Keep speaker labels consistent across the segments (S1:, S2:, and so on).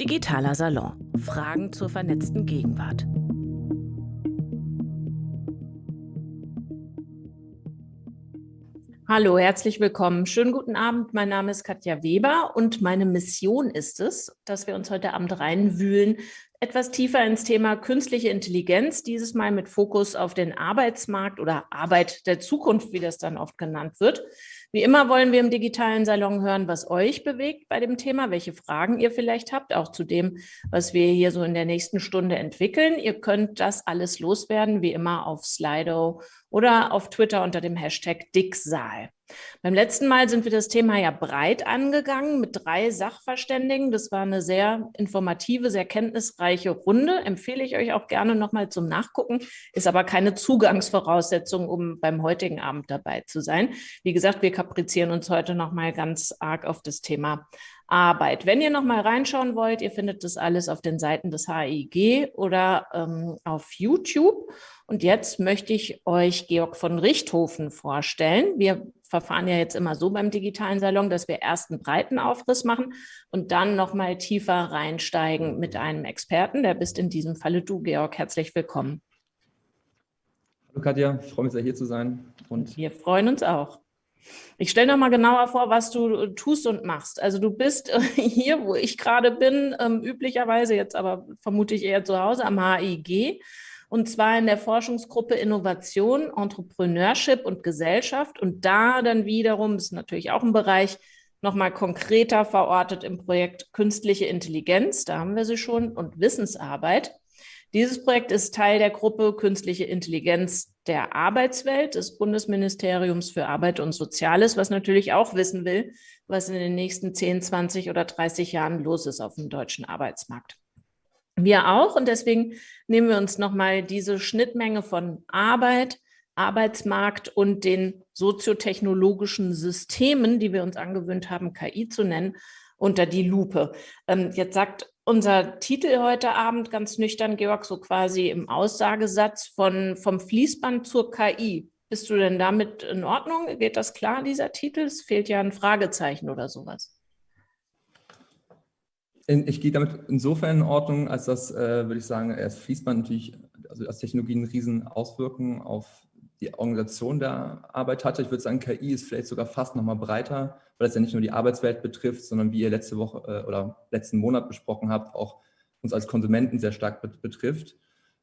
S1: Digitaler Salon. Fragen zur vernetzten Gegenwart. Hallo, herzlich willkommen. Schönen guten Abend. Mein Name ist Katja Weber und meine Mission ist es, dass wir uns heute Abend reinwühlen, etwas tiefer ins Thema künstliche Intelligenz, dieses Mal mit Fokus auf den Arbeitsmarkt oder Arbeit der Zukunft, wie das dann oft genannt wird. Wie immer wollen wir im digitalen Salon hören, was euch bewegt bei dem Thema, welche Fragen ihr vielleicht habt, auch zu dem, was wir hier so in der nächsten Stunde entwickeln. Ihr könnt das alles loswerden, wie immer auf Slido oder auf Twitter unter dem Hashtag Dicksaal. Beim letzten Mal sind wir das Thema ja breit angegangen mit drei Sachverständigen. Das war eine sehr informative, sehr kenntnisreiche Runde. Empfehle ich euch auch gerne nochmal zum Nachgucken. Ist aber keine Zugangsvoraussetzung, um beim heutigen Abend dabei zu sein. Wie gesagt, wir kaprizieren uns heute nochmal ganz arg auf das Thema Arbeit. Wenn ihr nochmal reinschauen wollt, ihr findet das alles auf den Seiten des HIG oder ähm, auf YouTube. Und jetzt möchte ich euch Georg von Richthofen vorstellen. Wir verfahren ja jetzt immer so beim digitalen Salon, dass wir erst einen breiten Aufriss machen und dann nochmal tiefer reinsteigen mit einem Experten. Der bist in diesem Falle du, Georg. Herzlich willkommen.
S2: Hallo Katja, ich freue mich sehr hier zu sein.
S1: Und wir freuen uns auch. Ich stelle mal genauer vor, was du tust und machst. Also du bist hier, wo ich gerade bin, ähm, üblicherweise jetzt aber vermute ich eher zu Hause am HIG und zwar in der Forschungsgruppe Innovation, Entrepreneurship und Gesellschaft. Und da dann wiederum, ist natürlich auch ein Bereich, nochmal konkreter verortet im Projekt Künstliche Intelligenz, da haben wir sie schon, und Wissensarbeit. Dieses Projekt ist Teil der Gruppe Künstliche Intelligenz der Arbeitswelt des Bundesministeriums für Arbeit und Soziales, was natürlich auch wissen will, was in den nächsten 10, 20 oder 30 Jahren los ist auf dem deutschen Arbeitsmarkt. Wir auch und deswegen nehmen wir uns nochmal diese Schnittmenge von Arbeit, Arbeitsmarkt und den soziotechnologischen Systemen, die wir uns angewöhnt haben, KI zu nennen, unter die Lupe. Ähm, jetzt sagt unser Titel heute Abend ganz nüchtern, Georg, so quasi im Aussagesatz von vom Fließband zur KI. Bist du denn damit in Ordnung? Geht das klar, dieser Titel? Es fehlt ja ein Fragezeichen oder sowas.
S2: Ich gehe damit insofern in Ordnung, als dass, äh, würde ich sagen, erst Fließband natürlich, also als Technologie eine riesen Auswirkung auf die Organisation der Arbeit hatte. Ich würde sagen, KI ist vielleicht sogar fast noch mal breiter, weil es ja nicht nur die Arbeitswelt betrifft, sondern wie ihr letzte Woche äh, oder letzten Monat besprochen habt, auch uns als Konsumenten sehr stark betrifft.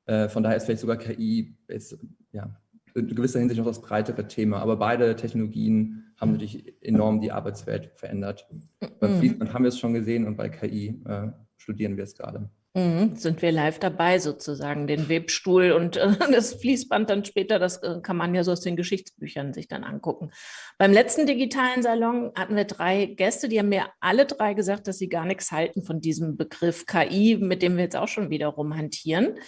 S2: Äh, von daher ist vielleicht sogar KI jetzt, ja, in gewisser Hinsicht noch das breitere Thema. Aber beide Technologien haben natürlich enorm die Arbeitswelt verändert. Mhm. Beim Fließband haben wir es schon gesehen und bei KI äh, studieren wir es gerade.
S1: Mhm, sind wir live dabei sozusagen, den Webstuhl und äh, das Fließband dann später, das äh, kann man ja so aus den Geschichtsbüchern sich dann angucken. Beim letzten digitalen Salon hatten wir drei Gäste, die haben mir alle drei gesagt, dass sie gar nichts halten von diesem Begriff KI, mit dem wir jetzt auch schon wieder rumhantieren.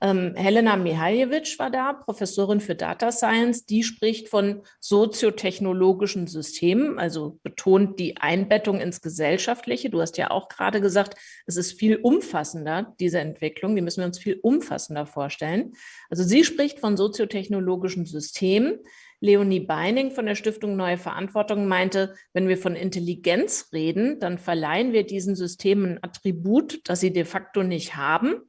S1: Ähm, Helena Mihaljewitsch war da, Professorin für Data Science. Die spricht von soziotechnologischen Systemen, also betont die Einbettung ins Gesellschaftliche. Du hast ja auch gerade gesagt, es ist viel umfassender, diese Entwicklung. Die müssen wir uns viel umfassender vorstellen. Also sie spricht von soziotechnologischen Systemen. Leonie Beining von der Stiftung Neue Verantwortung meinte, wenn wir von Intelligenz reden, dann verleihen wir diesen Systemen ein Attribut, das sie de facto nicht haben.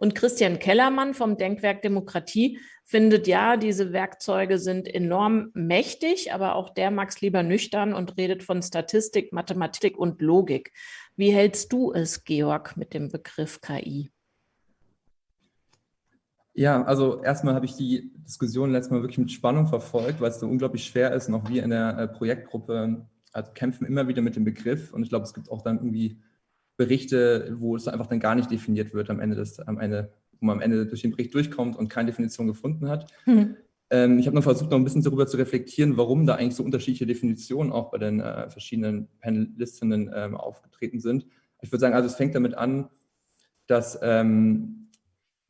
S1: Und Christian Kellermann vom Denkwerk Demokratie findet, ja, diese Werkzeuge sind enorm mächtig, aber auch der mag es lieber nüchtern und redet von Statistik, Mathematik und Logik. Wie hältst du es, Georg, mit dem Begriff KI?
S2: Ja, also erstmal habe ich die Diskussion letztes Mal wirklich mit Spannung verfolgt, weil es so unglaublich schwer ist. Noch wir in der äh, Projektgruppe also kämpfen immer wieder mit dem Begriff und ich glaube, es gibt auch dann irgendwie Berichte, wo es einfach dann gar nicht definiert wird am Ende des, am Ende, wo man am Ende durch den Bericht durchkommt und keine Definition gefunden hat. Mhm. Ähm, ich habe noch versucht, noch ein bisschen darüber zu reflektieren, warum da eigentlich so unterschiedliche Definitionen auch bei den äh, verschiedenen Panelistinnen ähm, aufgetreten sind. Ich würde sagen, also es fängt damit an, dass ähm,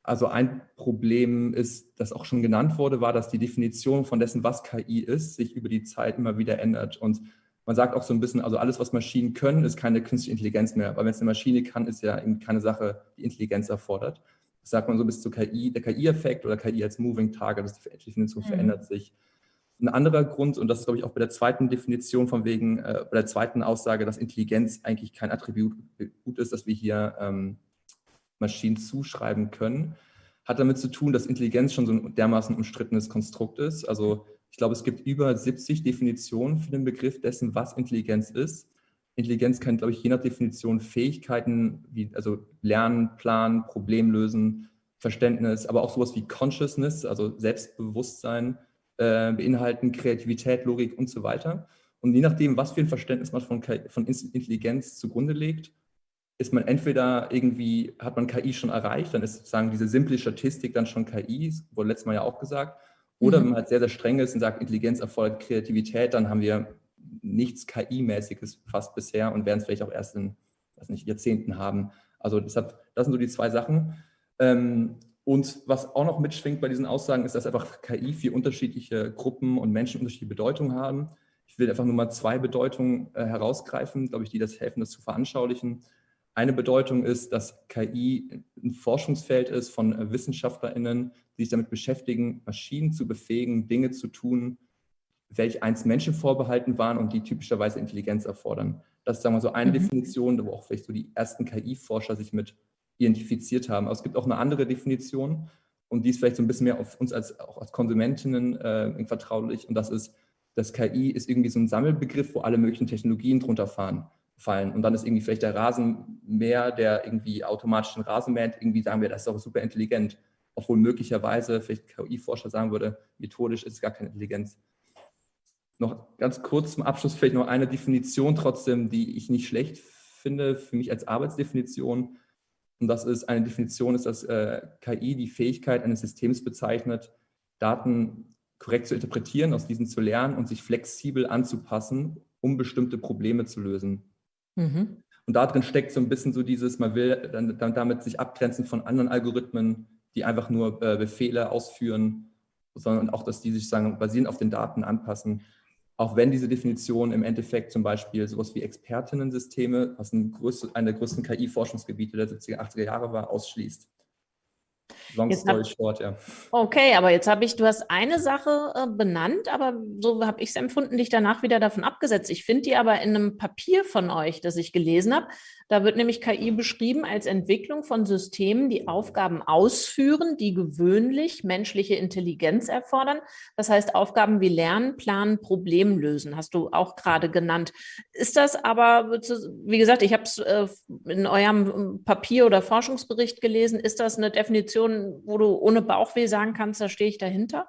S2: also ein Problem ist, das auch schon genannt wurde, war, dass die Definition von dessen, was KI ist, sich über die Zeit immer wieder ändert. Und man sagt auch so ein bisschen, also alles, was Maschinen können, ist keine künstliche Intelligenz mehr. Weil wenn es eine Maschine kann, ist ja eben keine Sache, die Intelligenz erfordert. Das sagt man so bis zu KI, der KI-Effekt oder KI als Moving Target, das die Definition mhm. verändert sich. Ein anderer Grund, und das ist, glaube ich, auch bei der zweiten Definition von wegen, äh, bei der zweiten Aussage, dass Intelligenz eigentlich kein Attribut ist, das wir hier ähm, Maschinen zuschreiben können, hat damit zu tun, dass Intelligenz schon so ein dermaßen umstrittenes Konstrukt ist. Also ich glaube, es gibt über 70 Definitionen für den Begriff dessen, was Intelligenz ist. Intelligenz kann, glaube ich, je nach Definition Fähigkeiten wie also Lernen, Planen, Problemlösen, Verständnis, aber auch sowas wie Consciousness, also Selbstbewusstsein, äh, beinhalten, Kreativität, Logik und so weiter. Und je nachdem, was für ein Verständnis man von, von Intelligenz zugrunde legt, ist man entweder irgendwie, hat man KI schon erreicht, dann ist sozusagen diese simple Statistik dann schon KI, wurde letztes Mal ja auch gesagt. Oder mhm. wenn man halt sehr, sehr streng ist und sagt, Intelligenz erfordert Kreativität, dann haben wir nichts KI-mäßiges fast bisher und werden es vielleicht auch erst in weiß nicht, Jahrzehnten haben. Also deshalb, das sind so die zwei Sachen. Ähm, und was auch noch mitschwingt bei diesen Aussagen, ist, dass einfach KI vier unterschiedliche Gruppen und Menschen unterschiedliche Bedeutungen haben. Ich will einfach nur mal zwei Bedeutungen äh, herausgreifen, glaube ich, die das helfen, das zu veranschaulichen. Eine Bedeutung ist, dass KI ein Forschungsfeld ist von äh, WissenschaftlerInnen, die sich damit beschäftigen, Maschinen zu befähigen, Dinge zu tun, welche einst Menschen vorbehalten waren und die typischerweise Intelligenz erfordern. Das ist sagen wir so eine mhm. Definition, wo auch vielleicht so die ersten KI-Forscher sich mit identifiziert haben. Aber es gibt auch eine andere Definition und die ist vielleicht so ein bisschen mehr auf uns als, auch als Konsumentinnen äh, vertraulich und das ist, dass KI ist irgendwie so ein Sammelbegriff, wo alle möglichen Technologien drunter fahren, fallen. Und dann ist irgendwie vielleicht der Rasenmäher, der irgendwie automatisch den Rasen mäht, irgendwie sagen wir, das ist auch super intelligent, obwohl möglicherweise vielleicht KI-Forscher sagen würde, methodisch ist es gar keine Intelligenz noch ganz kurz zum Abschluss vielleicht noch eine Definition trotzdem, die ich nicht schlecht finde, für mich als Arbeitsdefinition. Und das ist eine Definition, ist, dass äh, KI die Fähigkeit eines Systems bezeichnet, Daten korrekt zu interpretieren, aus diesen zu lernen und sich flexibel anzupassen, um bestimmte Probleme zu lösen. Mhm. Und darin steckt so ein bisschen so dieses, man will dann, dann damit sich abgrenzen von anderen Algorithmen, die einfach nur äh, Befehle ausführen, sondern auch, dass die sich sagen, basierend auf den Daten anpassen auch wenn diese Definition im Endeffekt zum Beispiel sowas wie Expertinnensysteme, was ein größte, einer der größten KI-Forschungsgebiete der 70er, 80er Jahre war, ausschließt.
S1: Long story short, ja. Okay, aber jetzt habe ich, du hast eine Sache äh, benannt, aber so habe ich es empfunden, dich danach wieder davon abgesetzt. Ich finde die aber in einem Papier von euch, das ich gelesen habe, da wird nämlich KI beschrieben als Entwicklung von Systemen, die Aufgaben ausführen, die gewöhnlich menschliche Intelligenz erfordern. Das heißt, Aufgaben wie Lernen, Planen, Problem lösen, hast du auch gerade genannt. Ist das aber, wie gesagt, ich habe es äh, in eurem Papier oder Forschungsbericht gelesen, ist das eine Definition, wo du ohne Bauchweh sagen kannst, da stehe ich dahinter?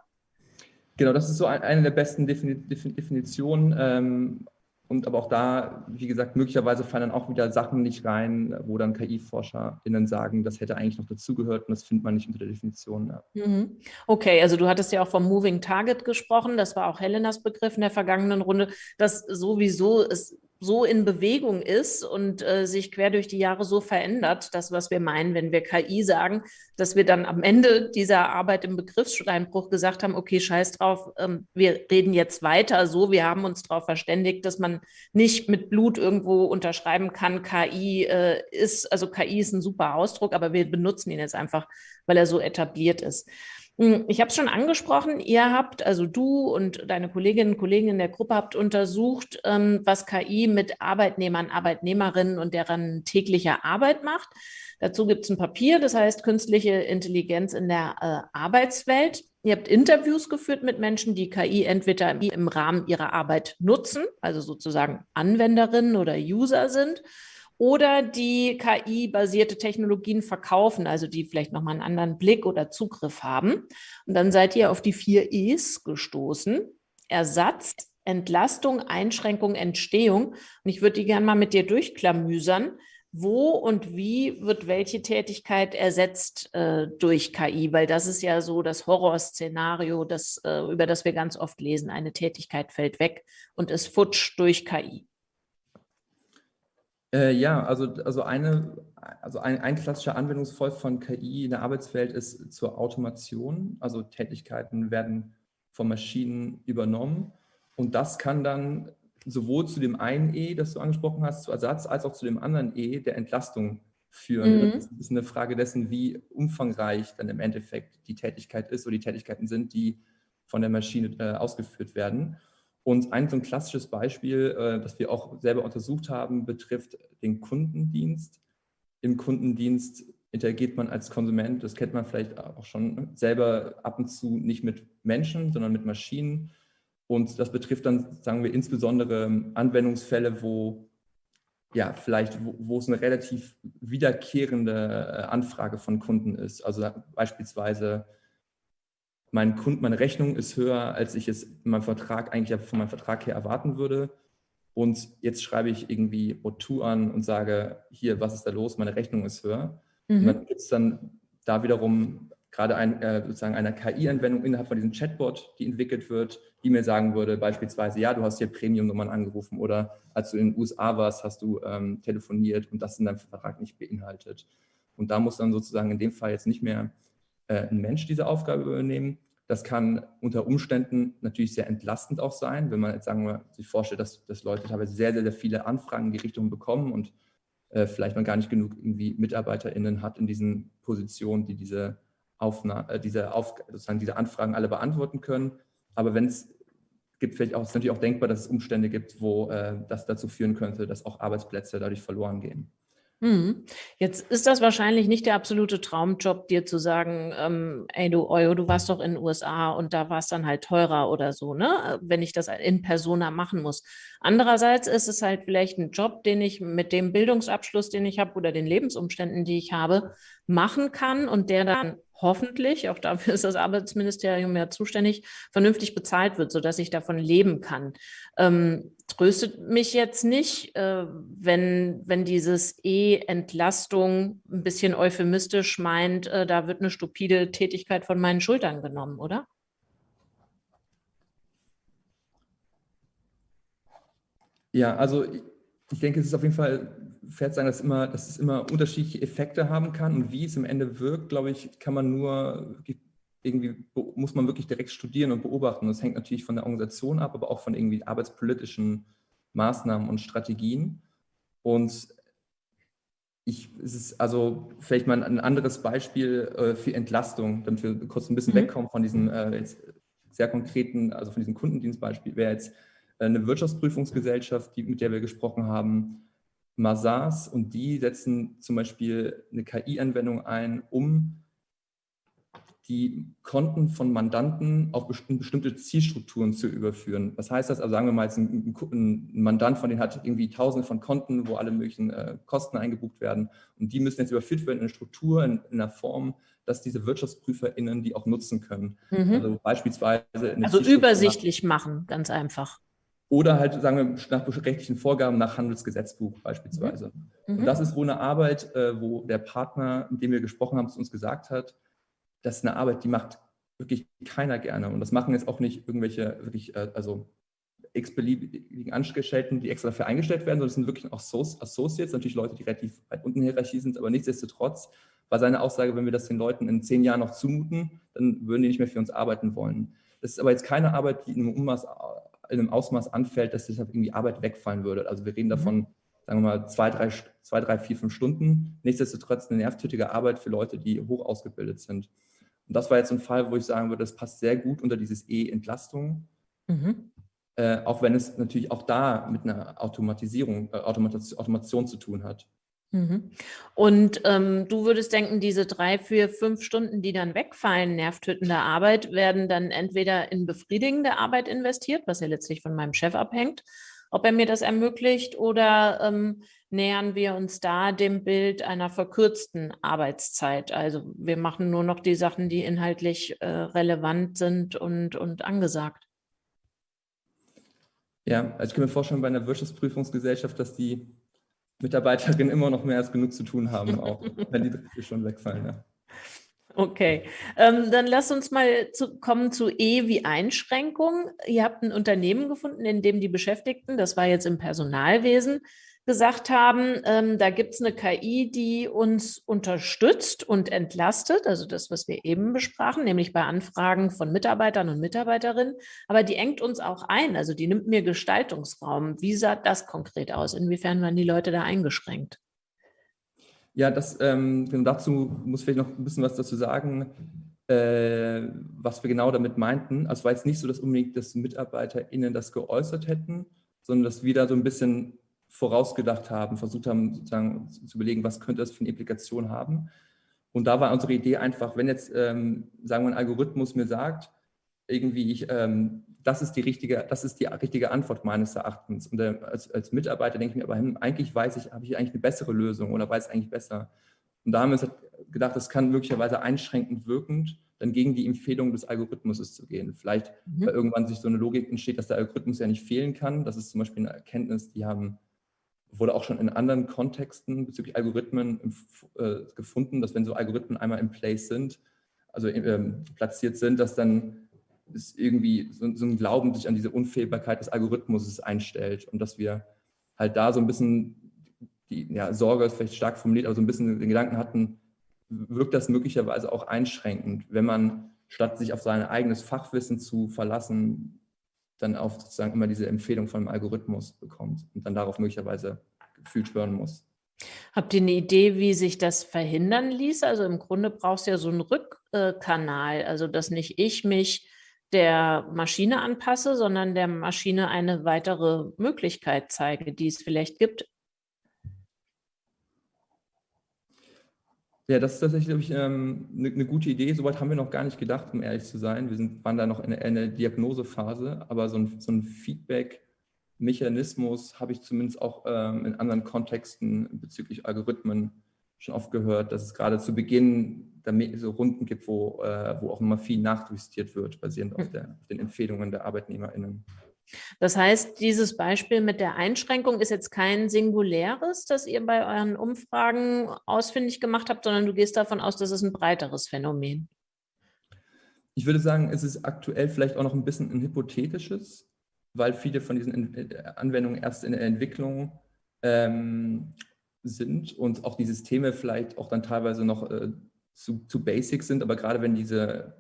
S2: Genau, das ist so eine der besten Definitionen. Ähm, und aber auch da, wie gesagt, möglicherweise fallen dann auch wieder Sachen nicht rein, wo dann KI-ForscherInnen sagen, das hätte eigentlich noch dazugehört und das findet man nicht unter der Definition. Ja.
S1: Mhm. Okay, also du hattest ja auch vom Moving Target gesprochen, das war auch Helenas Begriff in der vergangenen Runde, dass sowieso es so in Bewegung ist und äh, sich quer durch die Jahre so verändert, das, was wir meinen, wenn wir KI sagen, dass wir dann am Ende dieser Arbeit im Begriffssteinbruch gesagt haben, okay, scheiß drauf, ähm, wir reden jetzt weiter so, wir haben uns darauf verständigt, dass man nicht mit Blut irgendwo unterschreiben kann, KI äh, ist, also KI ist ein super Ausdruck, aber wir benutzen ihn jetzt einfach, weil er so etabliert ist. Hm, ich habe es schon angesprochen, ihr habt, also du und deine Kolleginnen und Kollegen in der Gruppe habt untersucht, ähm, was KI mit Arbeitnehmern, Arbeitnehmerinnen und deren täglicher Arbeit macht. Dazu gibt es ein Papier, das heißt Künstliche Intelligenz in der äh, Arbeitswelt. Ihr habt Interviews geführt mit Menschen, die KI entweder im Rahmen ihrer Arbeit nutzen, also sozusagen Anwenderinnen oder User sind, oder die KI-basierte Technologien verkaufen, also die vielleicht nochmal einen anderen Blick oder Zugriff haben. Und dann seid ihr auf die vier E's gestoßen. Ersatz, Entlastung, Einschränkung, Entstehung. Und ich würde die gerne mal mit dir durchklamüsern. Wo und wie wird welche Tätigkeit ersetzt äh, durch KI? Weil das ist ja so das Horrorszenario, das, äh, über das wir ganz oft lesen. Eine Tätigkeit fällt weg und ist futsch durch KI.
S2: Äh, ja, also, also, eine, also ein, ein klassischer Anwendungsfall von KI in der Arbeitswelt ist zur Automation. Also Tätigkeiten werden von Maschinen übernommen und das kann dann sowohl zu dem einen E, das du angesprochen hast, zu Ersatz, als auch zu dem anderen E der Entlastung führen. Mhm. Das ist eine Frage dessen, wie umfangreich dann im Endeffekt die Tätigkeit ist oder die Tätigkeiten sind, die von der Maschine äh, ausgeführt werden. Und ein so ein klassisches Beispiel, äh, das wir auch selber untersucht haben, betrifft den Kundendienst. Im Kundendienst interagiert man als Konsument, das kennt man vielleicht auch schon, selber ab und zu nicht mit Menschen, sondern mit Maschinen. Und das betrifft dann, sagen wir, insbesondere Anwendungsfälle, wo ja, vielleicht, wo, wo es eine relativ wiederkehrende äh, Anfrage von Kunden ist. Also beispielsweise, mein Kund, meine Rechnung ist höher, als ich es in meinem Vertrag eigentlich von meinem Vertrag her erwarten würde. Und jetzt schreibe ich irgendwie O2 an und sage, hier, was ist da los? Meine Rechnung ist höher. Mhm. Und dann gibt es dann da wiederum gerade ein, äh, sozusagen eine KI-Anwendung innerhalb von diesem Chatbot, die entwickelt wird, die mir sagen würde, beispielsweise, ja, du hast hier Premium-Nummern angerufen oder als du in den USA warst, hast du ähm, telefoniert und das in deinem Vertrag nicht beinhaltet. Und da muss dann sozusagen in dem Fall jetzt nicht mehr ein Mensch diese Aufgabe übernehmen. Das kann unter Umständen natürlich sehr entlastend auch sein, wenn man jetzt sagen wir, sich vorstellt, dass, dass Leute teilweise sehr, sehr, sehr viele Anfragen in die Richtung bekommen und äh, vielleicht man gar nicht genug irgendwie MitarbeiterInnen hat in diesen Positionen, die diese Aufna äh, diese, Auf sozusagen diese Anfragen alle beantworten können. Aber wenn es gibt vielleicht auch, ist natürlich auch denkbar, dass es Umstände gibt, wo äh, das dazu führen könnte, dass auch Arbeitsplätze dadurch verloren gehen.
S1: Mhm. Jetzt ist das wahrscheinlich nicht der absolute Traumjob, dir zu sagen, ähm, ey du Euro, du warst doch in den USA und da war es dann halt teurer oder so, ne? Wenn ich das in Persona machen muss. Andererseits ist es halt vielleicht ein Job, den ich mit dem Bildungsabschluss, den ich habe oder den Lebensumständen, die ich habe, machen kann und der dann hoffentlich, auch dafür ist das Arbeitsministerium ja zuständig, vernünftig bezahlt wird, sodass ich davon leben kann. Ähm, tröstet mich jetzt nicht, äh, wenn, wenn dieses E-Entlastung ein bisschen euphemistisch meint, äh, da wird eine stupide Tätigkeit von meinen Schultern genommen, oder?
S2: Ja, also ich denke, es ist auf jeden Fall zu sagen, dass, immer, dass es immer unterschiedliche Effekte haben kann und wie es im Ende wirkt, glaube ich, kann man nur irgendwie, muss man wirklich direkt studieren und beobachten. Das hängt natürlich von der Organisation ab, aber auch von irgendwie arbeitspolitischen Maßnahmen und Strategien. Und ich, es ist also vielleicht mal ein anderes Beispiel äh, für Entlastung, damit wir kurz ein bisschen mhm. wegkommen von diesem äh, sehr konkreten, also von diesem Kundendienstbeispiel, wäre jetzt eine Wirtschaftsprüfungsgesellschaft, die, mit der wir gesprochen haben, Mazars, und die setzen zum Beispiel eine KI-Anwendung ein, um die Konten von Mandanten auf bestimmte Zielstrukturen zu überführen. Was heißt das? Also sagen wir mal, jetzt ein, ein Mandant von denen hat irgendwie tausende von Konten, wo alle möglichen äh, Kosten eingebucht werden und die müssen jetzt überführt werden in eine Struktur, in, in einer Form, dass diese WirtschaftsprüferInnen die auch nutzen können.
S1: Mhm. Also beispielsweise... also übersichtlich machen, ganz einfach.
S2: Oder halt, sagen wir, nach rechtlichen Vorgaben nach Handelsgesetzbuch beispielsweise. Mhm. Und das ist wohl eine Arbeit, äh, wo der Partner, mit dem wir gesprochen haben, zu uns gesagt hat, das ist eine Arbeit, die macht wirklich keiner gerne. Und das machen jetzt auch nicht irgendwelche wirklich, äh, also x-beliebigen Angestellten, die extra dafür eingestellt werden, sondern es sind wirklich auch Associates, natürlich Leute, die relativ weit unten in der Hierarchie sind, aber nichtsdestotrotz war seine Aussage, wenn wir das den Leuten in zehn Jahren noch zumuten, dann würden die nicht mehr für uns arbeiten wollen. Das ist aber jetzt keine Arbeit, die in einem Ummaß in einem Ausmaß anfällt, dass deshalb irgendwie Arbeit wegfallen würde. Also wir reden mhm. davon, sagen wir mal, zwei, drei, zwei, drei, vier, fünf Stunden. Nichtsdestotrotz eine nervtötige Arbeit für Leute, die hoch ausgebildet sind. Und das war jetzt ein Fall, wo ich sagen würde, das passt sehr gut unter dieses E-Entlastung. Mhm. Äh, auch wenn es natürlich auch da mit einer Automatisierung, äh, Automation zu tun hat.
S1: Mhm. Und ähm, du würdest denken, diese drei, vier, fünf Stunden, die dann wegfallen, nervtötende Arbeit, werden dann entweder in befriedigende Arbeit investiert, was ja letztlich von meinem Chef abhängt, ob er mir das ermöglicht, oder ähm, nähern wir uns da dem Bild einer verkürzten Arbeitszeit. Also wir machen nur noch die Sachen, die inhaltlich äh, relevant sind und, und angesagt.
S2: Ja, also ich kann mir vorstellen, bei einer Wirtschaftsprüfungsgesellschaft, dass die Mitarbeiterinnen immer noch mehr als genug zu tun haben, auch wenn die Begriffe schon wegfallen. Ja.
S1: Okay, ähm, dann lass uns mal zu, kommen zu E wie Einschränkung. Ihr habt ein Unternehmen gefunden, in dem die Beschäftigten, das war jetzt im Personalwesen, gesagt haben, ähm, da gibt es eine KI, die uns unterstützt und entlastet, also das, was wir eben besprachen, nämlich bei Anfragen von Mitarbeitern und Mitarbeiterinnen, aber die engt uns auch ein, also die nimmt mir Gestaltungsraum. Wie sah das konkret aus? Inwiefern waren die Leute da eingeschränkt?
S2: Ja, das, ähm, genau dazu muss ich vielleicht noch ein bisschen was dazu sagen. äh, was wir genau damit meinten. Also war jetzt nicht so, dass unbedingt das MitarbeiterInnen das geäußert hätten, sondern dass wir da so ein bisschen vorausgedacht haben, versucht haben, sozusagen zu überlegen, was könnte das für eine Implikation haben. Und da war unsere Idee einfach, wenn jetzt, ähm, sagen wir, ein Algorithmus mir sagt, irgendwie, ich, ähm, das, ist die richtige, das ist die richtige Antwort meines Erachtens. Und äh, als, als, Mitarbeiter denke ich mir, aber hm, eigentlich weiß ich, habe ich eigentlich eine bessere Lösung oder weiß eigentlich besser. Und da haben wir uns halt gedacht, das kann möglicherweise einschränkend wirkend dann gegen die Empfehlung des Algorithmus zu gehen. Vielleicht, mhm. weil irgendwann sich so eine Logik entsteht, dass der Algorithmus ja nicht fehlen kann. Das ist zum Beispiel eine Erkenntnis, die haben wurde auch schon in anderen Kontexten bezüglich Algorithmen äh, gefunden, dass wenn so Algorithmen einmal in place sind, also ähm, platziert sind, dass dann ist irgendwie so, so, ein Glauben sich an diese Unfehlbarkeit des Algorithmus einstellt und dass wir halt da so ein bisschen die ja, Sorge ist vielleicht stark formuliert, aber so ein bisschen den Gedanken hatten, wirkt das möglicherweise auch einschränkend, wenn man statt sich auf sein eigenes Fachwissen zu verlassen, dann auf sozusagen immer diese Empfehlung von einem Algorithmus bekommt und dann darauf möglicherweise gefühlt hören muss.
S1: Habt ihr eine Idee, wie sich das verhindern ließ? Also im Grunde brauchst du ja so einen Rückkanal, also dass nicht ich mich der Maschine anpasse, sondern der Maschine eine weitere Möglichkeit zeige, die es vielleicht gibt.
S2: Ja, das ist tatsächlich, glaube ich, ähm, eine, eine, gute Idee. Soweit haben wir noch gar nicht gedacht, um ehrlich zu sein. Wir sind, waren da noch in einer Diagnosephase, aber so ein, so ein Feedback-Mechanismus habe ich zumindest auch ähm, in anderen Kontexten bezüglich Algorithmen schon oft gehört, dass es gerade zu Beginn so Runden gibt, wo, äh, wo auch immer viel nachjustiert wird, basierend auf, hm. der, auf den Empfehlungen der ArbeitnehmerInnen.
S1: Das heißt, dieses Beispiel mit der Einschränkung ist jetzt kein singuläres, das ihr bei euren Umfragen ausfindig gemacht habt, sondern du gehst davon aus, das ist ein breiteres Phänomen.
S2: Ich würde sagen, es ist aktuell vielleicht auch noch ein bisschen ein hypothetisches, weil viele von diesen äh, Anwendungen erst in der Entwicklung ähm, sind und auch die Systeme vielleicht auch dann teilweise noch äh, zu, zu basic sind, aber gerade wenn diese,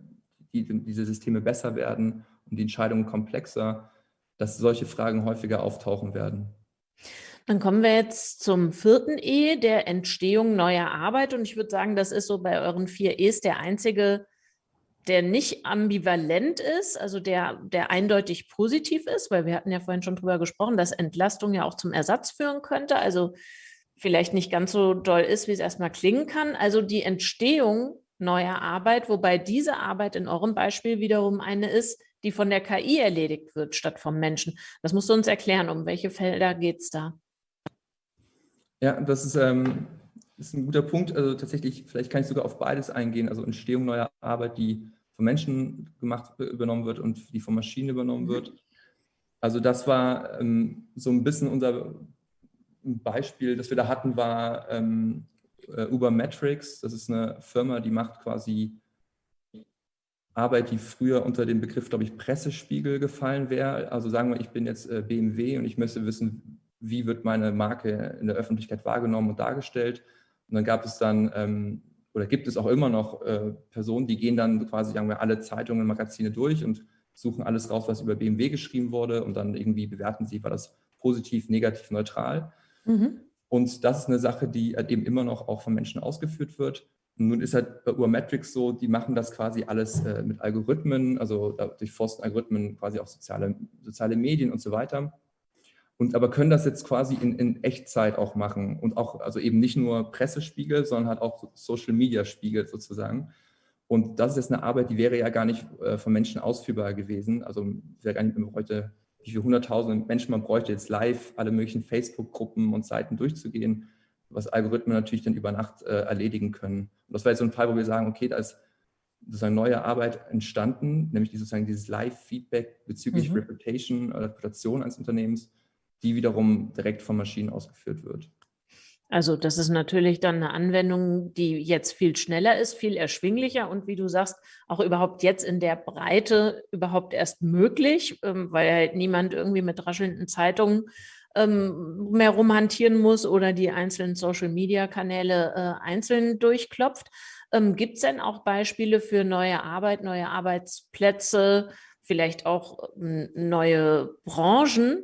S2: die, diese Systeme besser werden und die Entscheidungen komplexer, dass solche Fragen häufiger auftauchen werden.
S1: Dann kommen wir jetzt zum vierten E, der Entstehung neuer Arbeit. Und ich würde sagen, das ist so bei euren vier E's der einzige, der nicht ambivalent ist, also der, der eindeutig positiv ist, weil wir hatten ja vorhin schon drüber gesprochen, dass Entlastung ja auch zum Ersatz führen könnte. Also vielleicht nicht ganz so doll ist, wie es erstmal klingen kann. Also die Entstehung neuer Arbeit, wobei diese Arbeit in eurem Beispiel wiederum eine ist, die von der KI erledigt wird, statt vom Menschen. Das musst du uns erklären, um welche Felder geht es da?
S2: Ja, das ist, ähm, ist ein guter Punkt. Also tatsächlich, vielleicht kann ich sogar auf beides eingehen. Also Entstehung neuer Arbeit, die von Menschen gemacht, übernommen wird und die von Maschinen übernommen mhm. wird. Also das war ähm, so ein bisschen unser Beispiel, das wir da hatten, war ähm, äh, Ubermetrics. Das ist eine Firma, die macht quasi Arbeit, die früher unter den Begriff, glaube ich, Pressespiegel gefallen wäre. Also sagen wir, ich bin jetzt äh, BMW und ich möchte wissen, wie wird meine Marke in der Öffentlichkeit wahrgenommen und dargestellt. Und dann gab es dann, ähm, oder gibt es auch immer noch äh, Personen, die gehen dann quasi, sagen wir, alle Zeitungen und Magazine durch und suchen alles raus, was über BMW geschrieben wurde und dann irgendwie bewerten sie, war das positiv, negativ, neutral. Mhm. Und das ist eine Sache, die halt eben immer noch auch von Menschen ausgeführt wird. Nun ist halt bei Urmetrics so, die machen das quasi alles äh, mit Algorithmen, also durchforsten Algorithmen quasi auch soziale, soziale Medien und so weiter. Und aber können das jetzt quasi in, in Echtzeit auch machen und auch, also eben nicht nur Pressespiegel, sondern halt auch Social Media Spiegel sozusagen. Und das ist jetzt eine Arbeit, die wäre ja gar nicht äh, von Menschen ausführbar gewesen. Also wäre gar nicht heute wie viele hunderttausende Menschen man bräuchte, jetzt live alle möglichen Facebook-Gruppen und Seiten durchzugehen, was Algorithmen natürlich dann über Nacht äh, erledigen können. Und das war jetzt so ein Fall, wo wir sagen, okay, da ist sozusagen neue Arbeit entstanden, nämlich sozusagen dieses Live-Feedback bezüglich mhm. Reputation oder Reputation eines Unternehmens, die wiederum direkt von Maschinen ausgeführt wird.
S1: Also das ist natürlich dann eine Anwendung, die jetzt viel schneller ist, viel erschwinglicher und wie du sagst, auch überhaupt jetzt in der Breite überhaupt erst möglich, ähm, weil halt niemand irgendwie mit raschelnden Zeitungen ähm, mehr rumhantieren muss oder die einzelnen Social-Media-Kanäle äh, einzeln durchklopft. Ähm, Gibt es denn auch Beispiele für neue Arbeit, neue Arbeitsplätze, vielleicht auch neue Branchen,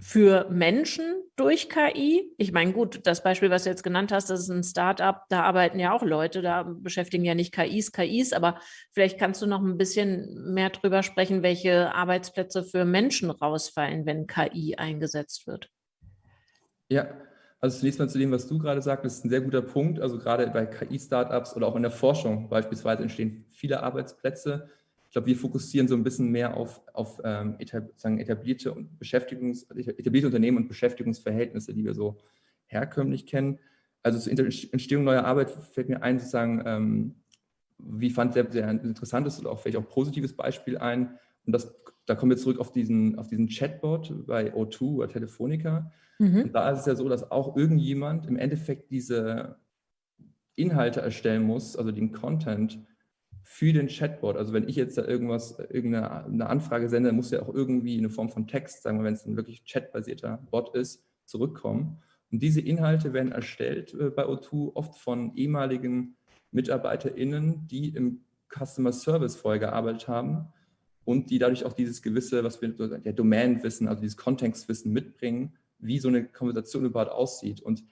S1: für Menschen durch KI? Ich meine, gut, das Beispiel, was du jetzt genannt hast, das ist ein Startup, da arbeiten ja auch Leute, da beschäftigen ja nicht KIs, KIs, aber vielleicht kannst du noch ein bisschen mehr drüber sprechen, welche Arbeitsplätze für Menschen rausfallen, wenn KI eingesetzt wird.
S2: Ja, also zunächst mal zu dem, was du gerade sagst, ist ein sehr guter Punkt. Also gerade bei KI-Startups oder auch in der Forschung beispielsweise entstehen viele Arbeitsplätze glaube, wir fokussieren so ein bisschen mehr auf, auf ähm, etablierte, und Beschäftigungs, etablierte Unternehmen und Beschäftigungsverhältnisse, die wir so herkömmlich kennen. Also zur Entstehung neuer Arbeit fällt mir ein, sozusagen, ähm, wie fand sehr, sehr interessantes oder auch vielleicht auch positives Beispiel ein. Und das, da kommen wir zurück auf diesen, auf diesen Chatbot bei O2 oder Telefonica. Mhm. Und da ist es ja so, dass auch irgendjemand im Endeffekt diese Inhalte erstellen muss, also den Content, für den Chatbot. Also wenn ich jetzt da irgendwas, irgendeine Anfrage sende, muss ja auch irgendwie eine Form von Text, sagen wir, wenn es ein wirklich chatbasierter Bot ist, zurückkommen. Und diese Inhalte werden erstellt äh, bei O2 oft von ehemaligen MitarbeiterInnen, die im Customer Service vorher gearbeitet haben und die dadurch auch dieses gewisse, was wir der Domänenwissen, also dieses Kontextwissen mitbringen, wie so eine Konversation überhaupt aussieht. Und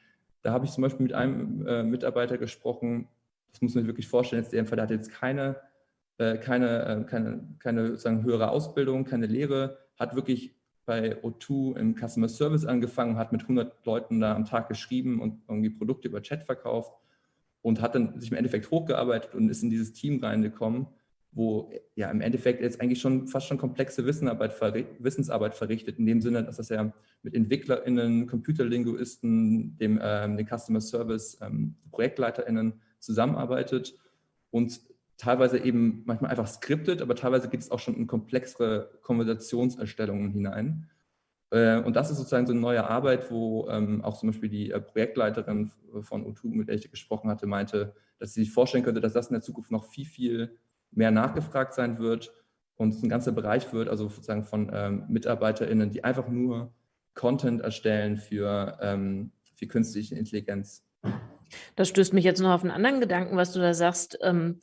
S2: da habe ich zum Beispiel mit einem äh, Mitarbeiter gesprochen, das muss man sich wirklich vorstellen, jetzt der der hat jetzt keine, äh, keine, äh, keine, keine sozusagen höhere Ausbildung, keine Lehre, hat wirklich bei O2 im Customer Service angefangen, hat mit 100 Leuten da am Tag geschrieben und irgendwie Produkte über Chat verkauft und hat dann sich im Endeffekt hochgearbeitet und ist in dieses Team reingekommen, wo ja im Endeffekt jetzt eigentlich schon fast schon komplexe Wissensarbeit, Wissensarbeit verrichtet, in dem Sinne, dass das ja mit EntwicklerInnen, Computerlinguisten, dem, ähm, den Customer Service, ähm, ProjektleiterInnen zusammenarbeitet und teilweise eben manchmal einfach skriptet, aber teilweise geht es auch schon in komplexere Konversationserstellungen hinein. Äh, und das ist sozusagen so eine neue Arbeit, wo ähm, auch zum Beispiel die äh, Projektleiterin von O2, mit der ich gesprochen hatte, meinte, dass sie sich vorstellen könnte, dass das in der Zukunft noch viel, viel mehr nachgefragt sein wird und es ein ganzer Bereich wird, also sozusagen von ähm, MitarbeiterInnen, die einfach nur Content erstellen für, ähm, für künstliche Intelligenz.
S1: Das stößt mich jetzt noch auf einen anderen Gedanken, was du da sagst. Ähm,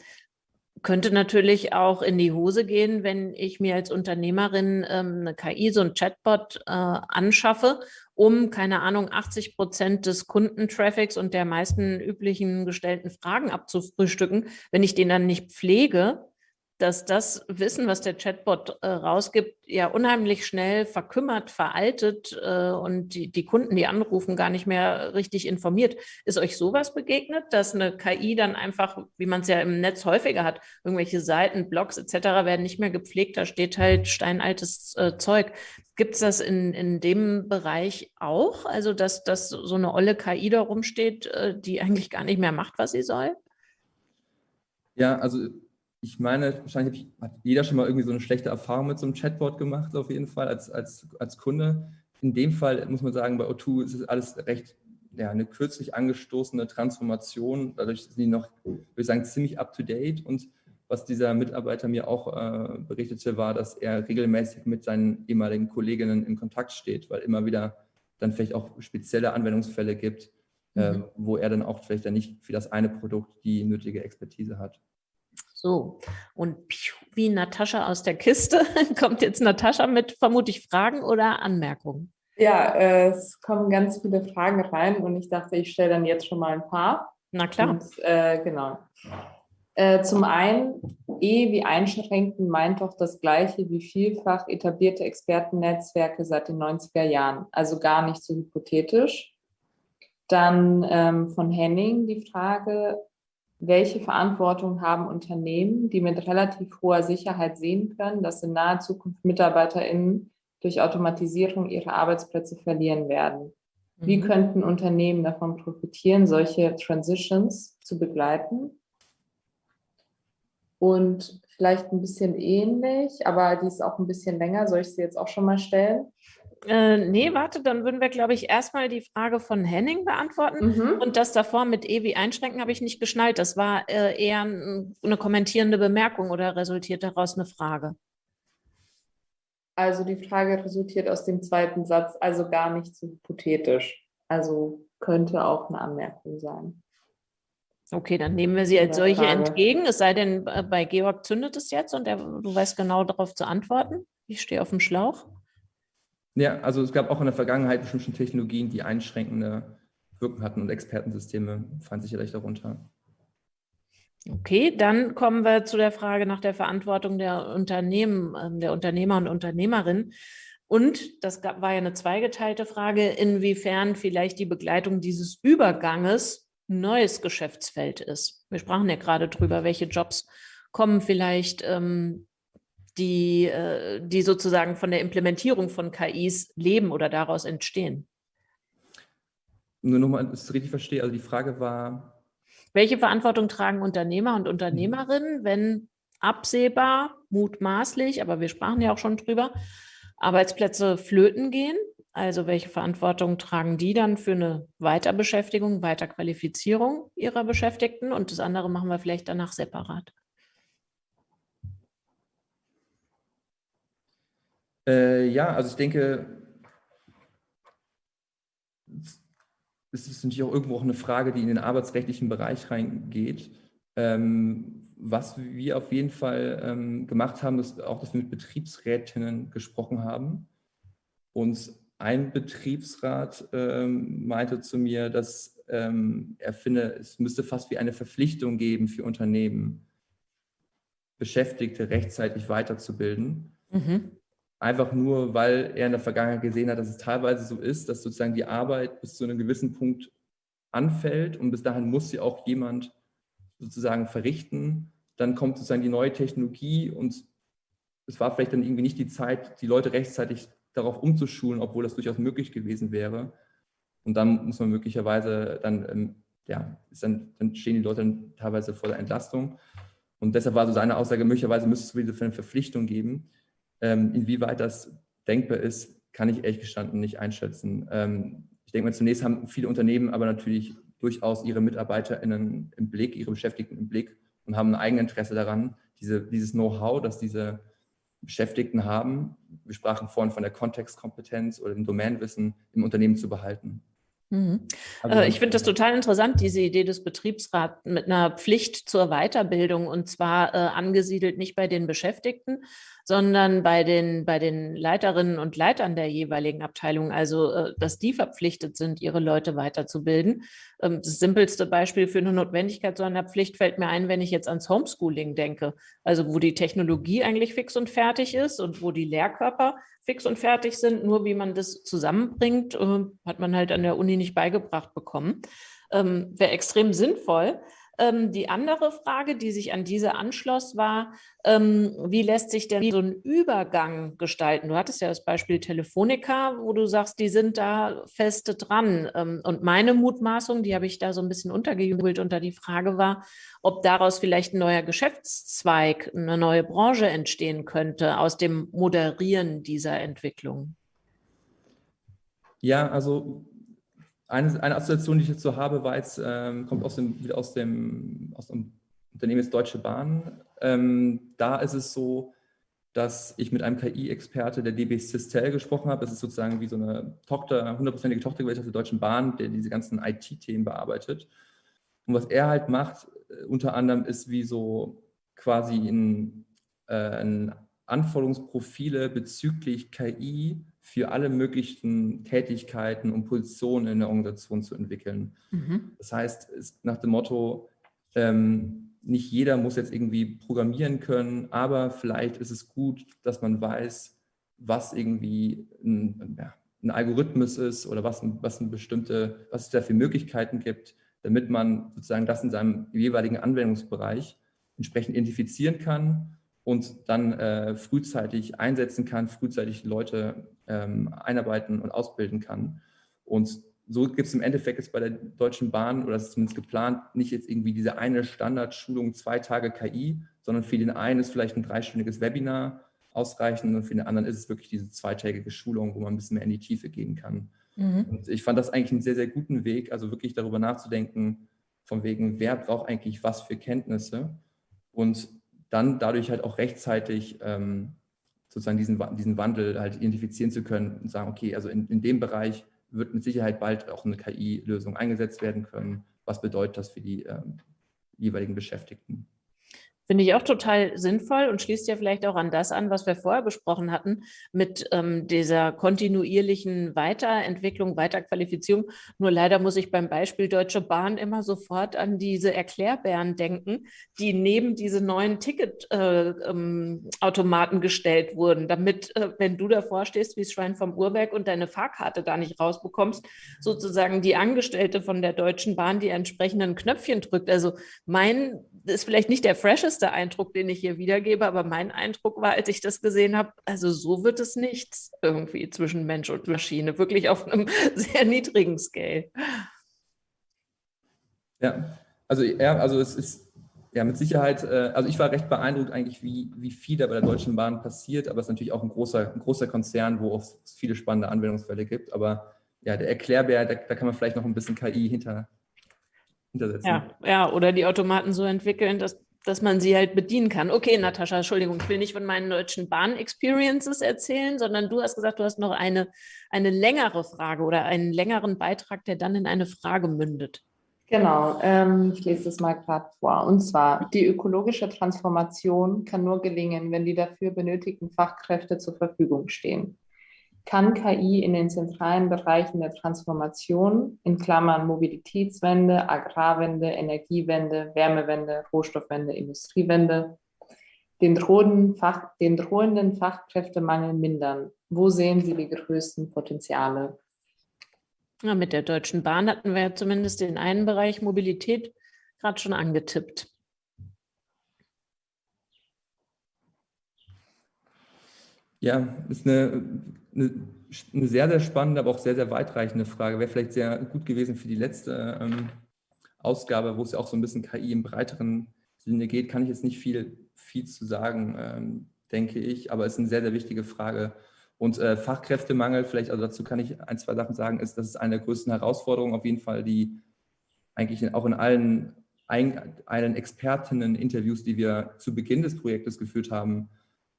S1: könnte natürlich auch in die Hose gehen, wenn ich mir als Unternehmerin ähm, eine KI, so ein Chatbot äh, anschaffe, um, keine Ahnung, 80 Prozent des Kundentraffics und der meisten üblichen gestellten Fragen abzufrühstücken. Wenn ich den dann nicht pflege, dass das Wissen, was der Chatbot äh, rausgibt, ja unheimlich schnell verkümmert, veraltet äh, und die, die Kunden, die anrufen, gar nicht mehr richtig informiert. Ist euch sowas begegnet, dass eine KI dann einfach, wie man es ja im Netz häufiger hat, irgendwelche Seiten, Blogs etc. werden nicht mehr gepflegt, da steht halt steinaltes äh, Zeug. Gibt es das in, in dem Bereich auch? Also, dass, dass so eine olle KI da rumsteht, äh, die eigentlich gar nicht mehr macht, was sie soll?
S2: Ja, also ich meine, wahrscheinlich hat jeder schon mal irgendwie so eine schlechte Erfahrung mit so einem Chatbot gemacht, auf jeden Fall als, als, als Kunde. In dem Fall muss man sagen, bei O2 ist es alles recht, ja, eine kürzlich angestoßene Transformation. Dadurch sind die noch, würde ich sagen, ziemlich up to date. Und was dieser Mitarbeiter mir auch äh, berichtete, war, dass er regelmäßig mit seinen ehemaligen Kolleginnen in Kontakt steht, weil immer wieder dann vielleicht auch spezielle Anwendungsfälle gibt, äh, mhm. äh, wo er dann auch vielleicht dann nicht für das eine Produkt die nötige Expertise hat.
S1: So, und wie Natascha aus der Kiste kommt jetzt Natascha mit vermutlich Fragen oder Anmerkungen.
S3: Ja, äh, es kommen ganz viele Fragen rein und ich dachte, ich stelle dann jetzt schon mal ein paar.
S1: Na klar. Und,
S3: äh, genau. Äh, zum einen, E wie einschränken meint doch das gleiche wie vielfach etablierte Expertennetzwerke seit den 90er Jahren, also gar nicht so hypothetisch. Dann ähm, von Henning die Frage, welche Verantwortung haben Unternehmen, die mit relativ hoher Sicherheit sehen können, dass in naher Zukunft MitarbeiterInnen durch Automatisierung ihre Arbeitsplätze verlieren werden? Wie mhm. könnten Unternehmen davon profitieren, solche Transitions zu begleiten? Und vielleicht ein bisschen ähnlich, aber die ist auch ein bisschen länger. Soll ich sie jetzt auch schon mal stellen?
S1: Äh, nee, warte, dann würden wir, glaube ich, erstmal die Frage von Henning beantworten. Mhm. Und das davor mit Ewi einschränken habe ich nicht geschnallt. Das war äh, eher eine kommentierende Bemerkung oder resultiert daraus eine Frage?
S3: Also die Frage resultiert aus dem zweiten Satz, also gar nicht so hypothetisch. Also könnte auch eine Anmerkung sein.
S1: Okay, dann nehmen wir sie als solche Frage. entgegen. Es sei denn, äh, bei Georg zündet es jetzt und er, du weißt genau darauf zu antworten. Ich stehe auf dem Schlauch.
S2: Ja, also es gab auch in der Vergangenheit bestimmte Technologien, die einschränkende Wirken hatten und Expertensysteme fallen sicherlich darunter.
S1: Okay, dann kommen wir zu der Frage nach der Verantwortung der Unternehmen, ähm, der Unternehmer und Unternehmerinnen. Und das war ja eine zweigeteilte Frage, inwiefern vielleicht die Begleitung dieses Überganges neues Geschäftsfeld ist. Wir sprachen ja gerade drüber, welche Jobs kommen vielleicht, ähm, die, äh, die sozusagen von der Implementierung von KIs leben oder daraus entstehen.
S2: Nur nochmal, dass ich es richtig verstehe, also die Frage war,
S1: welche Verantwortung tragen Unternehmer und Unternehmerinnen, wenn absehbar, mutmaßlich, aber wir sprachen ja auch schon drüber, Arbeitsplätze flöten gehen? Also welche Verantwortung tragen die dann für eine Weiterbeschäftigung, Weiterqualifizierung ihrer Beschäftigten? Und das andere machen wir vielleicht danach separat.
S2: Äh, ja, also ich denke, es ist natürlich auch irgendwo auch eine Frage, die in den arbeitsrechtlichen Bereich reingeht. Ähm, was wir auf jeden Fall ähm, gemacht haben, ist auch, dass wir mit Betriebsrätinnen gesprochen haben. Und ein Betriebsrat ähm, meinte zu mir, dass ähm, er finde, es müsste fast wie eine Verpflichtung geben für Unternehmen, Beschäftigte rechtzeitig weiterzubilden. Mhm. Einfach nur, weil er in der Vergangenheit gesehen hat, dass es teilweise so ist, dass sozusagen die Arbeit bis zu einem gewissen Punkt anfällt und bis dahin muss sie auch jemand sozusagen verrichten. Dann kommt sozusagen die neue Technologie und es war vielleicht dann irgendwie nicht die Zeit, die Leute rechtzeitig darauf umzuschulen, obwohl das durchaus möglich gewesen wäre. Und dann muss man möglicherweise dann, ähm, ja, dann, dann stehen die Leute dann teilweise vor der Entlastung. Und deshalb war so seine Aussage, möglicherweise müsste es wieder eine Verpflichtung geben. Ähm, inwieweit das denkbar ist, kann ich ehrlich gestanden nicht einschätzen. Ähm, ich denke mal, zunächst haben viele Unternehmen aber natürlich durchaus ihre MitarbeiterInnen im Blick, ihre Beschäftigten im Blick und haben ein Eigeninteresse daran, diese, dieses Know-how, das diese Beschäftigten haben, wir sprachen vorhin von der Kontextkompetenz oder dem Domänenwissen im Unternehmen zu behalten.
S1: Mhm. Also, äh, ich finde das total interessant, diese Idee des Betriebsrats mit einer Pflicht zur Weiterbildung und zwar äh, angesiedelt nicht bei den Beschäftigten, sondern bei den, bei den Leiterinnen und Leitern der jeweiligen Abteilung, also äh, dass die verpflichtet sind, ihre Leute weiterzubilden. Ähm, das simpelste Beispiel für eine Notwendigkeit so einer Pflicht fällt mir ein, wenn ich jetzt ans Homeschooling denke, also wo die Technologie eigentlich fix und fertig ist und wo die Lehrkörper fix und fertig sind, nur wie man das zusammenbringt, äh, hat man halt an der Uni nicht beigebracht bekommen. Ähm, Wäre extrem sinnvoll. Ähm, die andere Frage, die sich an diese anschloss, war, ähm, wie lässt sich denn so ein Übergang gestalten? Du hattest ja das Beispiel Telefonica, wo du sagst, die sind da feste dran. Ähm, und meine Mutmaßung, die habe ich da so ein bisschen untergejubelt unter die Frage war, ob daraus vielleicht ein neuer Geschäftszweig, eine neue Branche entstehen könnte aus dem Moderieren dieser Entwicklung.
S2: Ja, also eine, eine Assoziation, die ich dazu habe, war jetzt, ähm, kommt aus dem, wieder aus dem, aus dem Unternehmen ist Deutsche Bahn. Ähm, da ist es so, dass ich mit einem KI-Experte der DB Sistel gesprochen habe. Das ist sozusagen wie so eine Tochter, hundertprozentige Tochtergesellschaft der Deutschen Bahn, der diese ganzen IT-Themen bearbeitet. Und was er halt macht, äh, unter anderem, ist wie so quasi in, äh, in Anforderungsprofile bezüglich KI für alle möglichen Tätigkeiten und Positionen in der Organisation zu entwickeln. Mhm. Das heißt, nach dem Motto, ähm, nicht jeder muss jetzt irgendwie programmieren können, aber vielleicht ist es gut, dass man weiß, was irgendwie ein, ja, ein Algorithmus ist oder was, was, eine bestimmte, was es da für Möglichkeiten gibt, damit man sozusagen das in seinem jeweiligen Anwendungsbereich entsprechend identifizieren kann und dann äh, frühzeitig einsetzen kann, frühzeitig Leute ähm, einarbeiten und ausbilden kann. Und so gibt es im Endeffekt jetzt bei der Deutschen Bahn, oder das ist zumindest geplant, nicht jetzt irgendwie diese eine Standardschulung, zwei Tage KI, sondern für den einen ist vielleicht ein dreistündiges Webinar ausreichend und für den anderen ist es wirklich diese zweitägige Schulung, wo man ein bisschen mehr in die Tiefe gehen kann. Mhm. Und ich fand das eigentlich einen sehr, sehr guten Weg, also wirklich darüber nachzudenken, von wegen, wer braucht eigentlich was für Kenntnisse und dann dadurch halt auch rechtzeitig ähm, sozusagen diesen, diesen Wandel halt identifizieren zu können und sagen, okay, also in, in dem Bereich wird mit Sicherheit bald auch eine KI-Lösung eingesetzt werden können. Was bedeutet das für die ähm, jeweiligen Beschäftigten?
S1: Finde ich auch total sinnvoll und schließt ja vielleicht auch an das an, was wir vorher besprochen hatten, mit ähm, dieser kontinuierlichen Weiterentwicklung, Weiterqualifizierung. Nur leider muss ich beim Beispiel Deutsche Bahn immer sofort an diese Erklärbären denken, die neben diese neuen Ticketautomaten äh, ähm, gestellt wurden, damit, äh, wenn du davor stehst wie Schwein vom Uhrwerk und deine Fahrkarte da nicht rausbekommst, sozusagen die Angestellte von der Deutschen Bahn die entsprechenden Knöpfchen drückt. Also mein ist vielleicht nicht der fresheste Eindruck, den ich hier wiedergebe, aber mein Eindruck war, als ich das gesehen habe, also so wird es nichts irgendwie zwischen Mensch und Maschine, wirklich auf einem sehr niedrigen Scale.
S2: Ja, also, ja, also es ist ja mit Sicherheit, äh, also ich war recht beeindruckt eigentlich, wie, wie viel da bei der Deutschen Bahn passiert, aber es ist natürlich auch ein großer, ein großer Konzern, wo es viele spannende Anwendungsfälle gibt, aber ja, der Erklärbär, da, da kann man vielleicht noch ein bisschen KI hinter,
S1: hintersetzen. Ja, ja, oder die Automaten so entwickeln, dass, dass man sie halt bedienen kann. Okay, Natascha, Entschuldigung, ich will nicht von meinen deutschen Bahn-Experiences erzählen, sondern du hast gesagt, du hast noch eine, eine längere Frage oder einen längeren Beitrag, der dann in eine Frage mündet.
S3: Genau, ähm, ich lese das mal gerade vor. Und zwar, die ökologische Transformation kann nur gelingen, wenn die dafür benötigten Fachkräfte zur Verfügung stehen kann KI in den zentralen Bereichen der Transformation, in Klammern Mobilitätswende, Agrarwende, Energiewende, Wärmewende, Rohstoffwende, Industriewende, den, drohenden, Fach, den drohenden Fachkräftemangel mindern? Wo sehen Sie die größten Potenziale?
S1: Ja, mit der Deutschen Bahn hatten wir zumindest den einen Bereich Mobilität gerade schon angetippt.
S2: Ja, ist eine, eine, eine, sehr, sehr spannende, aber auch sehr, sehr weitreichende Frage. Wäre vielleicht sehr gut gewesen für die letzte ähm, Ausgabe, wo es ja auch so ein bisschen KI im breiteren Sinne geht, kann ich jetzt nicht viel, viel zu sagen, ähm, denke ich, aber es ist eine sehr, sehr wichtige Frage. Und äh, Fachkräftemangel, vielleicht, also dazu kann ich ein, zwei Sachen sagen, ist, das ist eine der größten Herausforderungen auf jeden Fall, die eigentlich auch in allen, allen Expertinnen-Interviews, die wir zu Beginn des Projektes geführt haben,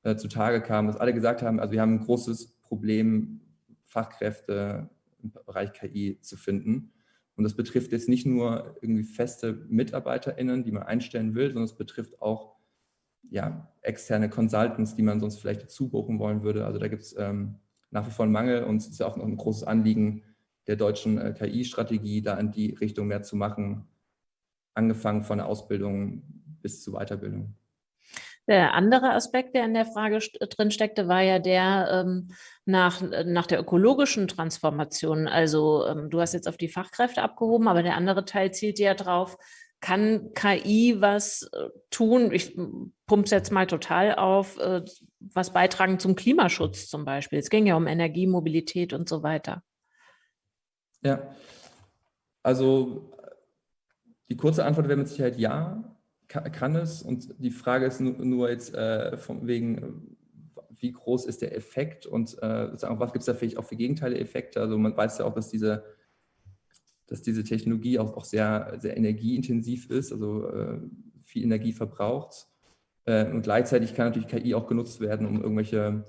S2: äh, zutage kam, dass alle gesagt haben, also wir haben ein großes Problem, Fachkräfte im Bereich KI zu finden. Und das betrifft jetzt nicht nur irgendwie feste MitarbeiterInnen, die man einstellen will, sondern es betrifft auch ja, externe Consultants, die man sonst vielleicht dazu buchen wollen würde. Also da gibt es ähm, nach wie vor einen Mangel und es ist ja auch noch ein großes Anliegen der deutschen äh, KI-Strategie, da in die Richtung mehr zu machen, angefangen von der Ausbildung bis zur Weiterbildung.
S1: Der andere Aspekt, der in der Frage drin steckte, war ja der ähm, nach, nach der ökologischen Transformation. Also ähm, du hast jetzt auf die Fachkräfte abgehoben, aber der andere Teil zielt ja drauf, kann KI was äh, tun? Ich pumpe es jetzt mal total auf, äh, was beitragen zum Klimaschutz zum Beispiel. Es ging ja um Energie, Mobilität und so weiter.
S2: Ja, also die kurze Antwort wäre mit Sicherheit ja kann es und die Frage ist nur, jetzt äh, von wegen, wie groß ist der Effekt und äh, was gibt es da vielleicht auch für Gegenteile-Effekte? Also man weiß ja auch, dass diese, dass diese Technologie auch, auch sehr, sehr energieintensiv ist, also äh, viel Energie verbraucht. Äh, und gleichzeitig kann natürlich KI auch genutzt werden, um irgendwelche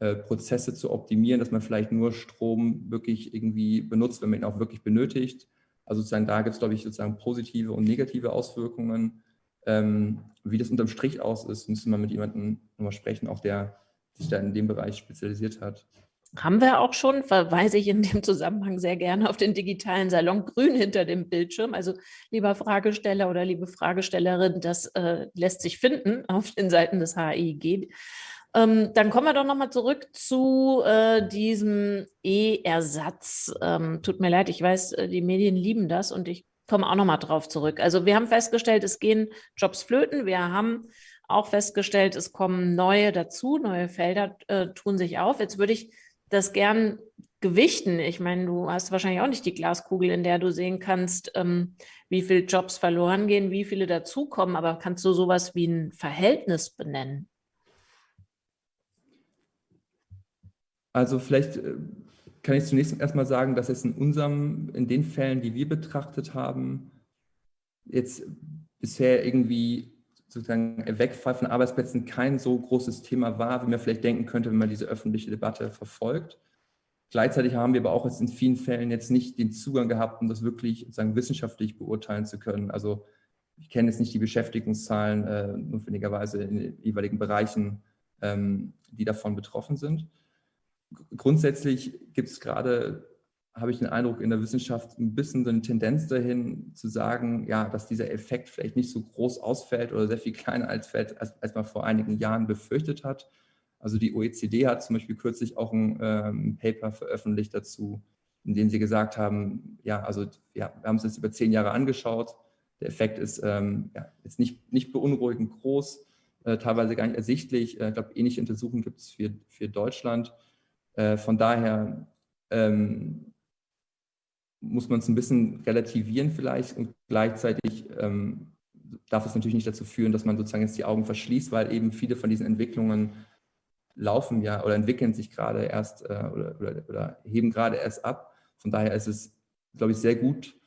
S2: äh, Prozesse zu optimieren, dass man vielleicht nur Strom wirklich irgendwie benutzt, wenn man ihn auch wirklich benötigt. Also sozusagen da gibt es, glaube ich, sozusagen positive und negative Auswirkungen. Ähm, wie das unterm Strich aus ist, müssen wir mit jemandem nochmal sprechen, auch der sich da in dem Bereich spezialisiert hat.
S1: Haben wir auch schon, verweise ich in dem Zusammenhang sehr gerne auf den digitalen Salon Grün hinter dem Bildschirm. Also lieber Fragesteller oder liebe Fragestellerin, das äh, lässt sich finden auf den Seiten des HIG. Ähm, dann kommen wir doch nochmal zurück zu äh, diesem E-Ersatz. Ähm, tut mir leid, ich weiß, äh, die Medien lieben das und ich komme auch nochmal drauf zurück. Also wir haben festgestellt, es gehen Jobs flöten. Wir haben auch festgestellt, es kommen neue dazu, neue Felder äh, tun sich auf. Jetzt würde ich das gern gewichten. Ich meine, du hast wahrscheinlich auch nicht die Glaskugel, in der du sehen kannst, ähm, wie viele Jobs verloren gehen, wie viele dazukommen, aber kannst du sowas wie ein Verhältnis benennen?
S2: Also vielleicht äh, kann ich zunächst erstmal sagen, dass es in unserem, in den Fällen, die wir betrachtet haben, jetzt bisher irgendwie sozusagen Wegfall von Arbeitsplätzen kein so großes Thema war, wie man vielleicht denken könnte, wenn man diese öffentliche Debatte verfolgt. Gleichzeitig haben wir aber auch jetzt in vielen Fällen jetzt nicht den Zugang gehabt, um das wirklich sozusagen wissenschaftlich beurteilen zu können. Also ich kenne jetzt nicht die Beschäftigungszahlen äh, notwendigerweise in den jeweiligen Bereichen, ähm, die davon betroffen sind. Grundsätzlich gibt es gerade, habe ich den Eindruck, in der Wissenschaft ein bisschen so eine Tendenz dahin zu sagen, ja, dass dieser Effekt vielleicht nicht so groß ausfällt oder sehr viel kleiner als, als, als man vor einigen Jahren befürchtet hat. Also die OECD hat zum Beispiel kürzlich auch ein ähm, Paper veröffentlicht dazu, in dem sie gesagt haben, ja, also ja, wir haben es jetzt über zehn Jahre angeschaut. Der Effekt ist ähm, ja, jetzt nicht, nicht beunruhigend groß, äh, teilweise gar nicht ersichtlich. Äh, ich glaube, ähnliche Untersuchungen gibt es für, für Deutschland. Äh, von daher ähm, muss man es ein bisschen relativieren vielleicht und gleichzeitig ähm, darf es natürlich nicht dazu führen, dass man sozusagen jetzt die Augen verschließt, weil eben viele von diesen Entwicklungen laufen ja oder entwickeln sich gerade erst äh, oder, oder, oder, heben gerade erst ab. Von daher ist es, glaube ich, sehr gut,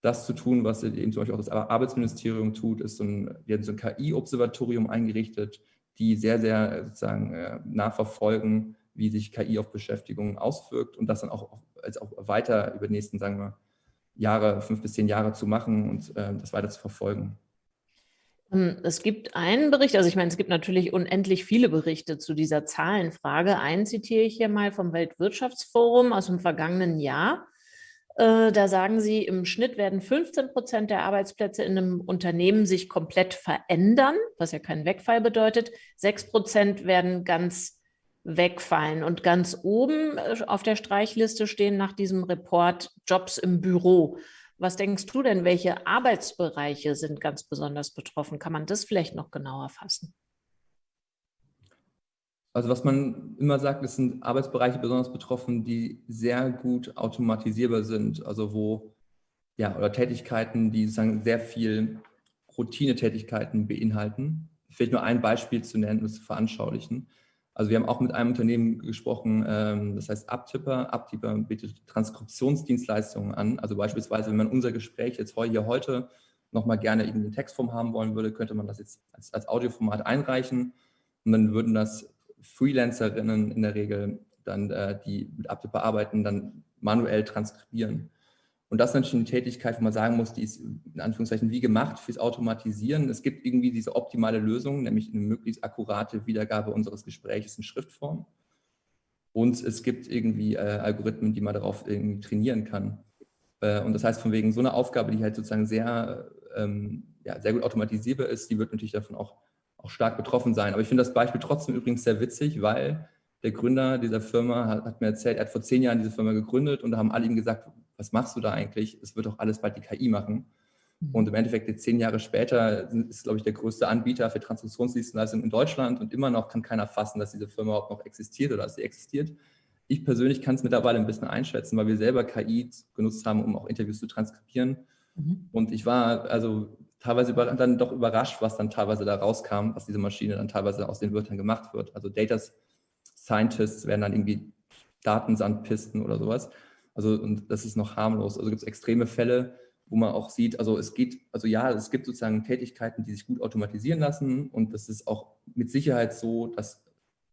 S2: das zu tun, was eben zum Beispiel auch das Arbeitsministerium tut, ist so ein, wir haben so ein KI-Observatorium eingerichtet, die sehr, sehr sozusagen äh, nachverfolgen, wie sich KI auf Beschäftigung auswirkt und das dann auch, als auch weiter über die nächsten, sagen wir, Jahre, fünf bis zehn Jahre zu machen und äh, das weiter zu verfolgen.
S1: Ähm, es gibt einen Bericht, also ich meine, es gibt natürlich unendlich viele Berichte zu dieser Zahlenfrage. Einen zitiere ich hier mal vom Weltwirtschaftsforum aus dem vergangenen Jahr. Äh, da sagen Sie, im Schnitt werden 15 Prozent der Arbeitsplätze in einem Unternehmen sich komplett verändern, was ja keinen Wegfall bedeutet. Sechs Prozent werden ganz wegfallen. Und ganz oben äh, auf der Streichliste stehen nach diesem Report Jobs im Büro. Was denkst du denn, welche Arbeitsbereiche sind ganz besonders betroffen? Kann man das vielleicht noch genauer fassen?
S2: Also was man immer sagt, es sind Arbeitsbereiche besonders betroffen, die sehr gut automatisierbar sind, also wo, ja, oder Tätigkeiten, die sozusagen sehr viel Routinetätigkeiten beinhalten. Vielleicht nur ein Beispiel zu nennen, um es zu veranschaulichen. Also wir haben auch mit einem Unternehmen gesprochen, ähm, das heißt Abtipper. Abtipper bietet Transkriptionsdienstleistungen an. Also beispielsweise, wenn man unser Gespräch jetzt hier heute nochmal gerne in Textform haben wollen würde, könnte man das jetzt als, als Audioformat einreichen und dann würden das Freelancerinnen in der Regel dann, äh, die mit Abtipper arbeiten, dann manuell transkribieren. Und das ist natürlich eine Tätigkeit, wo man sagen muss, die ist in Anführungszeichen wie gemacht fürs Automatisieren. Es gibt irgendwie diese optimale Lösung, nämlich eine möglichst akkurate Wiedergabe unseres Gesprächs in Schriftform. Und es gibt irgendwie äh, Algorithmen, die man darauf irgendwie trainieren kann. Äh, und das heißt, von wegen so einer Aufgabe, die halt sozusagen sehr, ähm, ja, sehr gut automatisierbar ist, die wird natürlich davon auch, auch stark betroffen sein. Aber ich finde das Beispiel trotzdem übrigens sehr witzig, weil der Gründer dieser Firma hat, hat mir erzählt, er hat vor zehn Jahren diese Firma gegründet und da haben alle ihm gesagt, was machst du da eigentlich? Es wird doch alles bald die KI machen. Mhm. Und im Endeffekt jetzt zehn Jahre später ist, glaube ich, der größte Anbieter für Transaktionsdienstleistungen in Deutschland und immer noch kann keiner fassen, dass diese Firma überhaupt noch existiert oder dass sie existiert. Ich persönlich kann es mittlerweile ein bisschen einschätzen, weil wir selber KI genutzt haben, um auch Interviews zu transkribieren. Mhm. Und ich war also teilweise dann doch überrascht, was dann teilweise da rauskam, was diese Maschine dann teilweise aus den Wörtern gemacht wird. Also Data Scientists werden dann irgendwie Datensandpisten oder sowas. Also und das ist noch harmlos. Also gibt es extreme Fälle, wo man auch sieht, also es geht, also ja, es gibt sozusagen Tätigkeiten, die sich gut automatisieren lassen und das ist auch mit Sicherheit so, dass,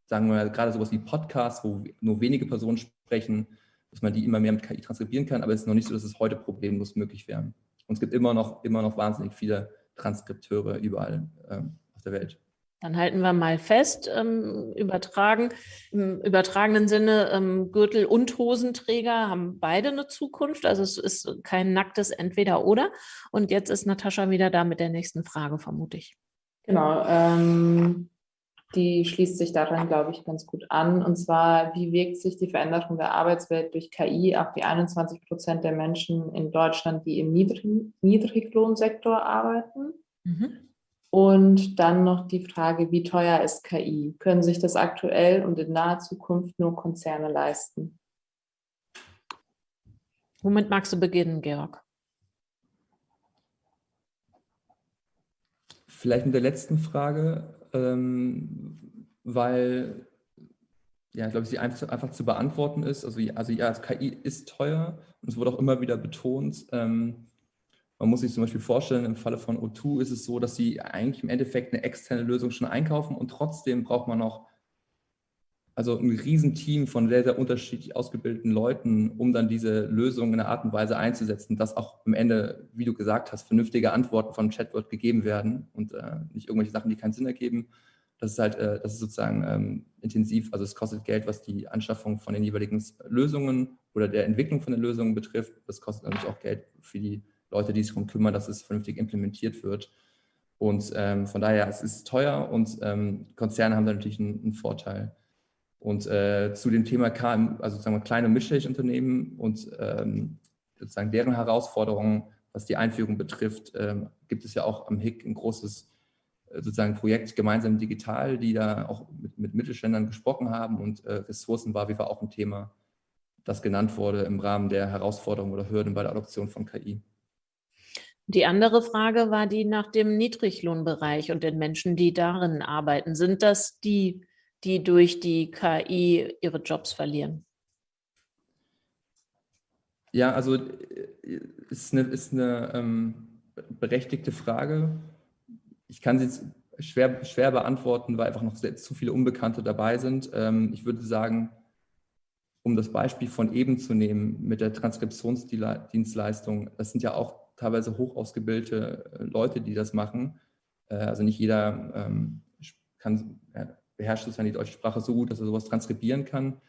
S2: sagen wir gerade sowas wie Podcasts, wo nur wenige Personen sprechen, dass man die immer mehr mit KI transkribieren kann, aber es ist noch nicht so, dass es heute problemlos möglich wäre. Und es gibt immer noch, immer noch wahnsinnig viele Transkripteure überall ähm, auf der Welt.
S1: Dann halten wir mal fest, ähm, übertragen, im übertragenen Sinne ähm, Gürtel und Hosenträger haben beide eine Zukunft. Also es ist kein nacktes Entweder-Oder. Und jetzt ist Natascha wieder da mit der nächsten Frage, vermute ich.
S3: Genau, ähm, die schließt sich daran, glaube ich, ganz gut an. Und zwar, wie wirkt sich die Veränderung der Arbeitswelt durch KI auf die 21 Prozent der Menschen in Deutschland, die im Niedrig Niedriglohnsektor arbeiten? Mhm. Und dann noch die Frage, wie teuer ist KI? Können sich das aktuell und in naher Zukunft nur Konzerne leisten?
S1: Womit magst du beginnen, Georg?
S2: Vielleicht mit der letzten Frage, ähm, weil, ja, glaube ich, sie einfach, einfach, zu beantworten ist. Also, also ja, KI ist teuer und es wurde auch immer wieder betont. Ähm, man muss sich zum Beispiel vorstellen, im Falle von O2 ist es so, dass sie eigentlich im Endeffekt eine externe Lösung schon einkaufen und trotzdem braucht man noch also ein Riesenteam von sehr, sehr unterschiedlich ausgebildeten Leuten, um dann diese Lösung in einer Art und Weise einzusetzen, dass auch am Ende, wie du gesagt hast, vernünftige Antworten von Chatbot gegeben werden und äh, nicht irgendwelche Sachen, die keinen Sinn ergeben. Das ist halt, äh, das ist sozusagen ähm, intensiv, also es kostet Geld, was die Anschaffung von den jeweiligen Lösungen oder der Entwicklung von den Lösungen betrifft. Das kostet natürlich auch Geld für die Leute, die sich darum kümmern, dass es vernünftig implementiert wird. Und ähm, von daher, es ist teuer und ähm, Konzerne haben da natürlich einen, einen Vorteil. Und äh, zu dem Thema KM, also sozusagen kleine und mittelständische Unternehmen und ähm, sozusagen deren Herausforderungen, was die Einführung betrifft, ähm, gibt es ja auch am HIC ein großes äh, sozusagen Projekt gemeinsam digital, die da auch mit, mit Mittelständlern gesprochen haben und äh, Ressourcen war wie war auch ein Thema, das genannt wurde im Rahmen der Herausforderungen oder Hürden bei der Adoption von KI.
S1: Die andere Frage war die nach dem Niedriglohnbereich und den Menschen, die darin arbeiten. Sind das die die durch die KI ihre Jobs verlieren?
S2: Ja, also äh, ist eine, ist eine ähm, berechtigte Frage. Ich kann sie jetzt schwer, schwer beantworten, weil einfach noch sehr, zu viele Unbekannte dabei sind. Ähm, ich würde sagen, um das Beispiel von eben zu nehmen mit der Transkriptionsdienstleistung, das sind ja auch teilweise hoch ausgebildete äh, Leute, die das machen. Äh, also nicht jeder ähm, kann, beherrscht sozusagen die deutsche Sprache so gut, dass er sowas transkribieren kann.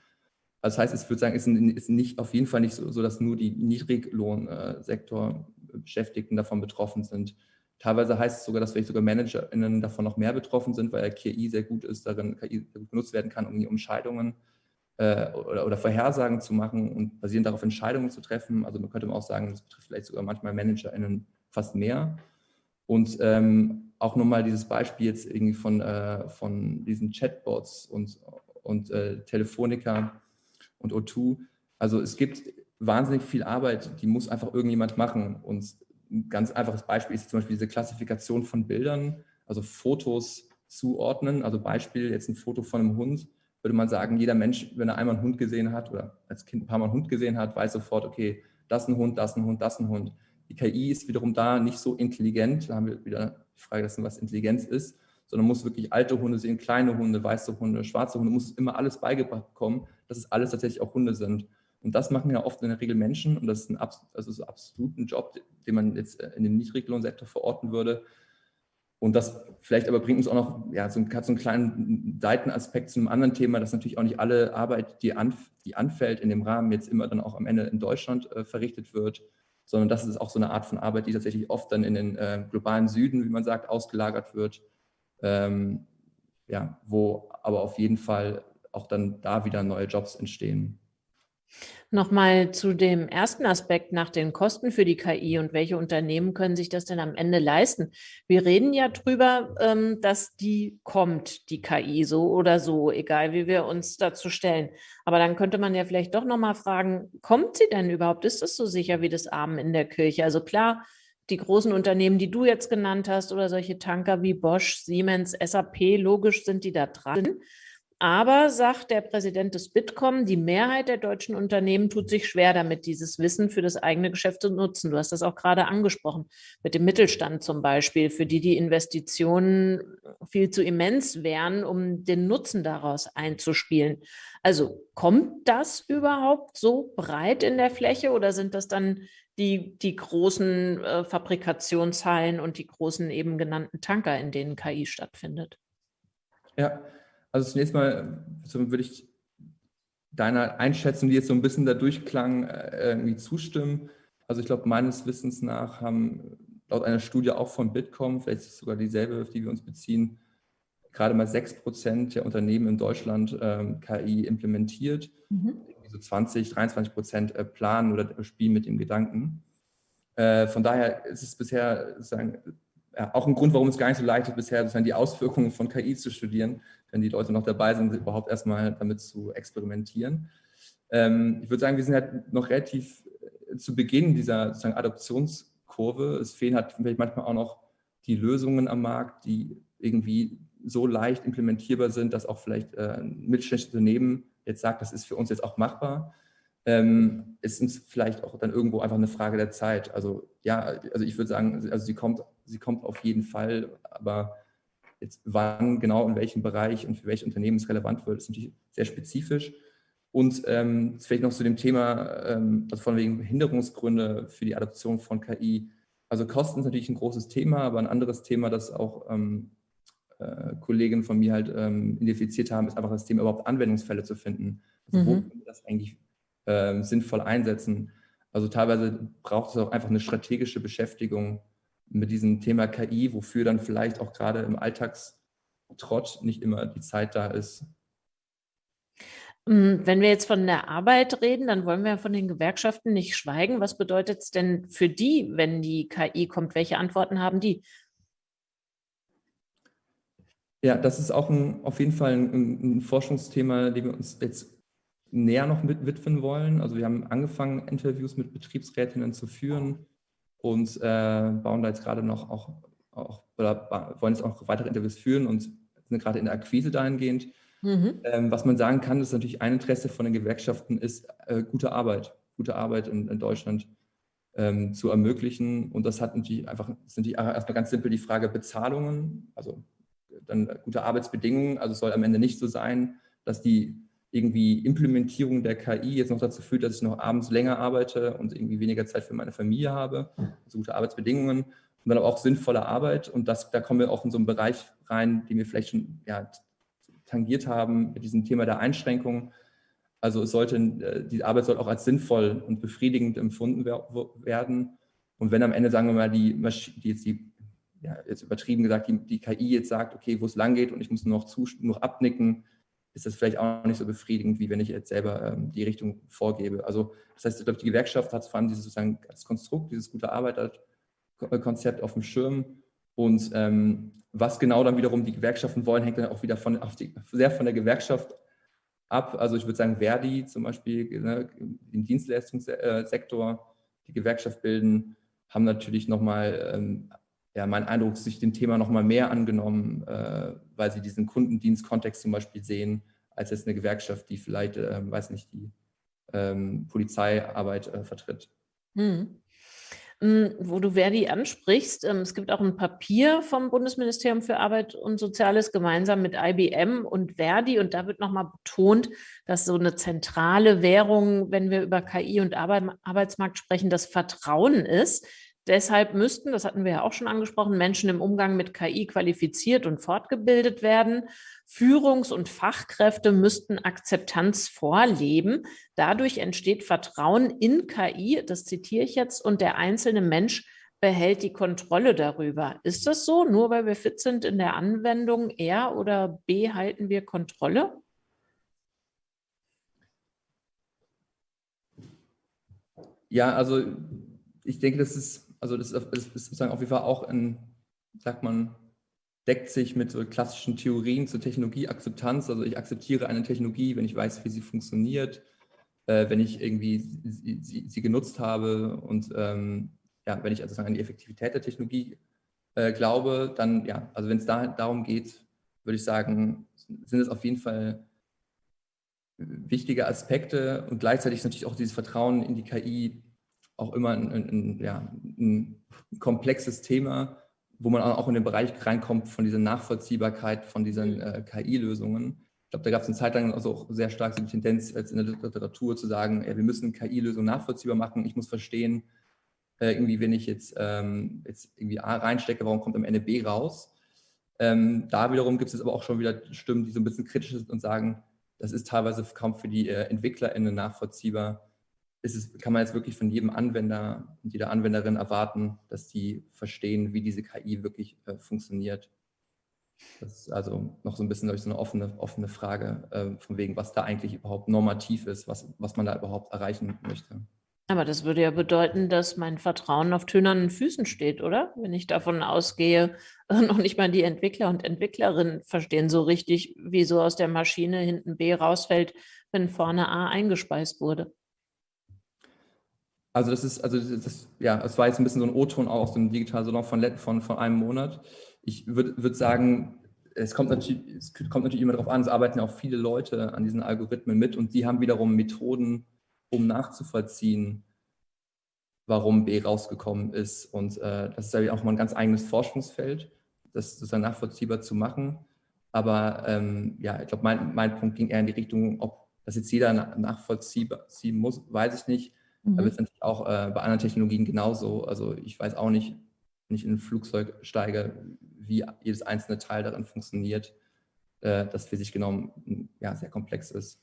S2: Also das heißt, ich würde sagen, es ist nicht, auf jeden Fall nicht so, dass nur die Niedriglohnsektor Beschäftigten davon betroffen sind. Teilweise heißt es sogar, dass vielleicht sogar ManagerInnen davon noch mehr betroffen sind, weil KI sehr gut ist, darin KI sehr gut genutzt werden kann, um die Entscheidungen äh, oder, oder, Vorhersagen zu machen und basierend darauf Entscheidungen zu treffen. Also man könnte auch sagen, das betrifft vielleicht sogar manchmal ManagerInnen fast mehr. Und ähm, auch nochmal dieses Beispiel jetzt irgendwie von, äh, von diesen Chatbots und, und äh, Telefonica und O2. Also es gibt wahnsinnig viel Arbeit, die muss einfach irgendjemand machen. Und ein ganz einfaches Beispiel ist zum Beispiel diese Klassifikation von Bildern, also Fotos zuordnen. Also Beispiel, jetzt ein Foto von einem Hund, würde man sagen, jeder Mensch, wenn er einmal einen Hund gesehen hat oder als Kind ein paar Mal einen Hund gesehen hat, weiß sofort, okay, das ist ein Hund, das ist ein Hund, das ist ein Hund. Die KI ist wiederum da nicht so intelligent, da haben wir wieder die Frage dessen, was Intelligenz ist, sondern muss wirklich alte Hunde sehen, kleine Hunde, weiße Hunde, schwarze Hunde, muss immer alles beigebracht bekommen, dass es alles tatsächlich auch Hunde sind. Und das machen ja oft in der Regel Menschen und das ist ein also so absolut ein Job, den man jetzt in den Niedriglohnsektor verorten würde. Und das vielleicht aber bringt uns auch noch, ja, so, hat so einen kleinen Seitenaspekt zu einem anderen Thema, dass natürlich auch nicht alle Arbeit, die, anf die anfällt in dem Rahmen, jetzt immer dann auch am Ende in Deutschland äh, verrichtet wird, sondern das ist auch so eine Art von Arbeit, die tatsächlich oft dann in den äh, globalen Süden, wie man sagt, ausgelagert wird, ähm, ja, wo aber auf jeden Fall auch dann da wieder neue Jobs entstehen.
S1: Nochmal zu dem ersten Aspekt nach den Kosten für die KI und welche Unternehmen können sich das denn am Ende leisten? Wir reden ja drüber, ähm, dass die kommt, die KI, so oder so, egal wie wir uns dazu stellen. Aber dann könnte man ja vielleicht doch nochmal fragen, kommt sie denn überhaupt? Ist es so sicher wie das Armen in der Kirche? Also klar, die großen Unternehmen, die du jetzt genannt hast oder solche Tanker wie Bosch, Siemens, SAP, logisch sind die da dran. Aber, sagt der Präsident des Bitkom, die Mehrheit der deutschen Unternehmen tut sich schwer damit, dieses Wissen für das eigene Geschäft zu nutzen. Du hast das auch gerade angesprochen, mit dem Mittelstand zum Beispiel, für die die Investitionen viel zu immens wären, um den Nutzen daraus einzuspielen. Also kommt das überhaupt so breit in der Fläche oder sind das dann die, die großen äh, Fabrikationshallen und die großen eben genannten Tanker, in denen KI stattfindet?
S2: Ja, also zunächst mal würde ich deiner Einschätzung, die jetzt so ein bisschen da durchklang, äh, irgendwie zustimmen. Also ich glaube, meines Wissens nach haben laut einer Studie auch von Bitkom, vielleicht ist es sogar dieselbe, auf die wir uns beziehen, gerade mal 6 Prozent der Unternehmen in Deutschland ähm, KI implementiert. Mhm. So 20, 23 Prozent äh, planen oder spielen mit dem Gedanken. Äh, von daher ist es bisher sozusagen ja, auch ein Grund, warum es gar nicht so leicht ist, bisher sozusagen die Auswirkungen von KI zu studieren, wenn die Leute noch dabei sind, überhaupt erstmal damit zu experimentieren. Ähm, ich würde sagen, wir sind halt noch relativ äh, zu Beginn dieser sozusagen Adoptionskurve. Es fehlen halt vielleicht manchmal auch noch die Lösungen am Markt, die irgendwie so leicht implementierbar sind, dass auch vielleicht äh, ein mittelständisches Unternehmen jetzt sagt, das ist für uns jetzt auch machbar. Ähm, es ist vielleicht auch dann irgendwo einfach eine Frage der Zeit. Also ja, also ich würde sagen, also sie kommt, sie kommt auf jeden Fall, aber jetzt wann genau in welchem Bereich und für welche Unternehmen es relevant wird, ist natürlich sehr spezifisch. Und ähm, vielleicht noch zu dem Thema, ähm, also von wegen Behinderungsgründe für die Adoption von KI. Also Kosten ist natürlich ein großes Thema, aber ein anderes Thema, das auch ähm, äh, Kollegen von mir halt ähm, identifiziert haben, ist einfach das Thema überhaupt Anwendungsfälle zu finden. Also mhm. wo können wir das eigentlich äh, sinnvoll einsetzen? Also teilweise braucht es auch einfach eine strategische Beschäftigung mit diesem Thema KI, wofür dann vielleicht auch gerade im Alltagstrott nicht immer die Zeit da ist.
S1: Hm, wenn wir jetzt von der Arbeit reden, dann wollen wir von den Gewerkschaften nicht schweigen. Was bedeutet es denn für die, wenn die KI kommt? Welche Antworten haben die?
S2: Ja, das ist auch ein, auf jeden Fall ein, ein Forschungsthema, dem wir uns jetzt näher noch mit widmen wollen. Also wir haben angefangen, Interviews mit Betriebsrätinnen zu führen und äh, bauen da jetzt gerade noch auch, auch oder wollen jetzt auch weitere Interviews führen und sind gerade in der Akquise dahingehend. Mhm. Ähm, was man sagen kann, ist natürlich ein Interesse von den Gewerkschaften ist äh, gute Arbeit, gute Arbeit in, in Deutschland ähm, zu ermöglichen. Und das hat natürlich einfach, sind die erstmal ganz simpel die Frage Bezahlungen, also dann gute Arbeitsbedingungen. Also es soll am Ende nicht so sein, dass die irgendwie Implementierung der KI jetzt noch dazu führt, dass ich noch abends länger arbeite und irgendwie weniger Zeit für meine Familie habe, also gute Arbeitsbedingungen und dann aber auch sinnvolle Arbeit. Und das, da kommen wir auch in so einen Bereich rein, den wir vielleicht schon ja, tangiert haben mit diesem Thema der Einschränkung. Also es sollte, äh, die Arbeit soll auch als sinnvoll und befriedigend empfunden werden. Und wenn am Ende, sagen wir mal, die, die jetzt die, ja, jetzt übertrieben gesagt, die, die KI jetzt sagt, okay, wo es lang geht und ich muss nur noch, zu, nur noch abnicken, ist das vielleicht auch nicht so befriedigend, wie wenn ich jetzt selber ähm, die Richtung vorgebe. Also das heißt, ich glaube, die Gewerkschaft hat vor allem dieses sozusagen das Konstrukt, dieses gute Arbeiterkonzept auf dem Schirm. Und ähm, was genau dann wiederum die Gewerkschaften wollen, hängt dann auch wieder von, die, sehr von der Gewerkschaft ab. Also ich würde sagen, Verdi zum Beispiel ne, im Dienstleistungssektor, die Gewerkschaft bilden, haben natürlich nochmal, ähm, ja, mein Eindruck, sich dem Thema nochmal mehr angenommen, äh, weil sie diesen Kundendienstkontext zum Beispiel sehen, als jetzt eine Gewerkschaft, die vielleicht, äh, weiß nicht, die ähm, Polizeiarbeit äh, vertritt. Hm.
S1: Hm, wo du Verdi ansprichst, ähm, es gibt auch ein Papier vom Bundesministerium für Arbeit und Soziales gemeinsam mit IBM und Verdi und da wird nochmal betont, dass so eine zentrale Währung, wenn wir über KI und Arbeitsmarkt sprechen, das Vertrauen ist. Deshalb müssten, das hatten wir ja auch schon angesprochen, Menschen im Umgang mit KI qualifiziert und fortgebildet werden. Führungs- und Fachkräfte müssten Akzeptanz vorleben. Dadurch entsteht Vertrauen in KI, das zitiere ich jetzt, und der einzelne Mensch behält die Kontrolle darüber. Ist das so? Nur weil wir fit sind in der Anwendung, R oder B halten wir Kontrolle?
S2: Ja, also ich denke, das ist also das ist, sozusagen auf jeden Fall auch ein, sagt man, deckt sich mit so klassischen Theorien zur Technologieakzeptanz. Also ich akzeptiere eine Technologie, wenn ich weiß, wie sie funktioniert, äh, wenn ich irgendwie sie, sie, sie genutzt habe und ähm, ja, wenn ich also an die Effektivität der Technologie äh, glaube, dann ja, also wenn es da darum geht, würde ich sagen, sind es auf jeden Fall wichtige Aspekte und gleichzeitig ist natürlich auch dieses Vertrauen in die KI auch immer ein, ein, ja, ein komplexes Thema, wo man auch in den Bereich reinkommt von dieser Nachvollziehbarkeit von diesen mhm. äh, KI-Lösungen. Ich glaube, da gab es eine Zeit lang also auch sehr stark so die Tendenz als in der Literatur zu sagen, ja, wir müssen KI-Lösungen nachvollziehbar machen. Ich muss verstehen, äh, irgendwie, wenn ich jetzt, ähm, jetzt irgendwie A reinstecke, warum kommt am Ende B raus? Ähm, da wiederum gibt es aber auch schon wieder Stimmen, die so ein bisschen kritisch sind und sagen, das ist teilweise kaum für die äh, EntwicklerInnen nachvollziehbar, es, kann man jetzt wirklich von jedem Anwender und jeder Anwenderin erwarten, dass die verstehen, wie diese KI wirklich äh, funktioniert. Das ist also noch so ein bisschen ich, so eine offene, offene Frage, äh, von wegen, was da eigentlich überhaupt normativ ist, was, was man da überhaupt erreichen möchte.
S1: Aber das würde ja bedeuten, dass mein Vertrauen auf tönernen Füßen steht, oder? Wenn ich davon ausgehe, noch nicht mal die Entwickler und Entwicklerinnen verstehen so richtig, wie so aus der Maschine hinten B rausfällt, wenn vorne A eingespeist wurde.
S2: Also das ist, also das, ja, es war jetzt ein bisschen so ein O-Ton aus dem digitalen Salon von, von, von einem Monat. Ich würde würd sagen, es kommt, natürlich, es kommt natürlich immer darauf an, es arbeiten ja auch viele Leute an diesen Algorithmen mit und die haben wiederum Methoden, um nachzuvollziehen, warum B rausgekommen ist. Und äh, das ist ja auch mal ein ganz eigenes Forschungsfeld. das sozusagen nachvollziehbar zu machen. Aber ähm, ja, ich glaube, mein, mein Punkt ging eher in die Richtung, ob das jetzt jeder nachvollziehen muss, weiß ich nicht. Mhm. Aber es ist natürlich auch äh, bei anderen Technologien genauso. Also ich weiß auch nicht, wenn ich in ein Flugzeug steige, wie jedes einzelne Teil darin funktioniert, äh, das für sich genommen ja, sehr komplex ist.